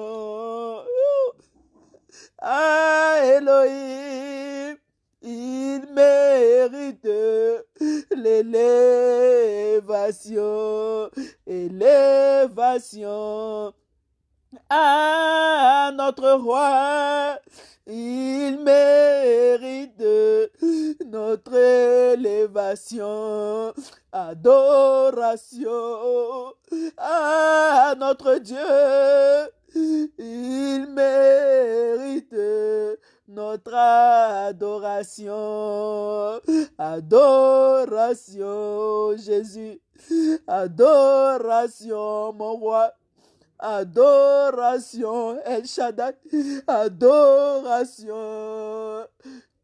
Ah, Elohim, il mérite l'élévation, élévation. Ah, notre roi, il mérite notre élévation, adoration. Ah, notre Dieu, il mérite notre adoration. Adoration, Jésus. Adoration, mon roi. Adoration, El Shaddai. Adoration.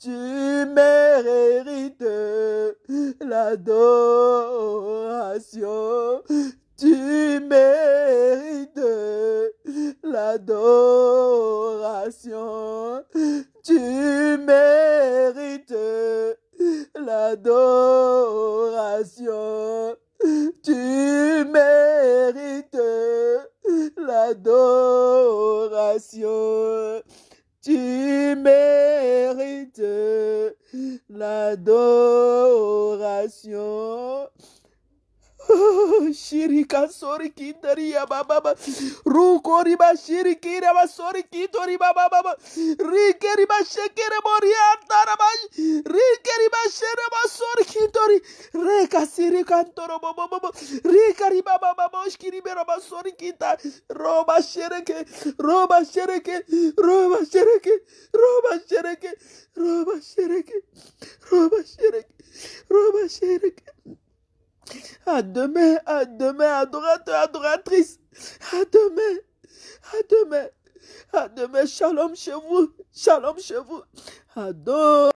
Tu mérites l'adoration. Tu mérites l'adoration. Tu mérites l'adoration. Tu mérites l'adoration. Tu mérites l'adoration. Shirika sori kitari ya baba. Ruko riba shiriki riba sori kitori baba baba. Rike riba shekere mori antara ba. Rike riba shere ba sori kitori. Reka siri kantoro baba baba. Rika riba baba shkiri bera ba sori kita. Roba shereke. Roba shereke. Roba shereke. Roba shereke. Roba shereke. Roba shereke. Roba shereke. À demain, à demain, adorateur, adoratrice. À demain, à demain, à demain. Shalom chez vous, shalom chez vous. Adore.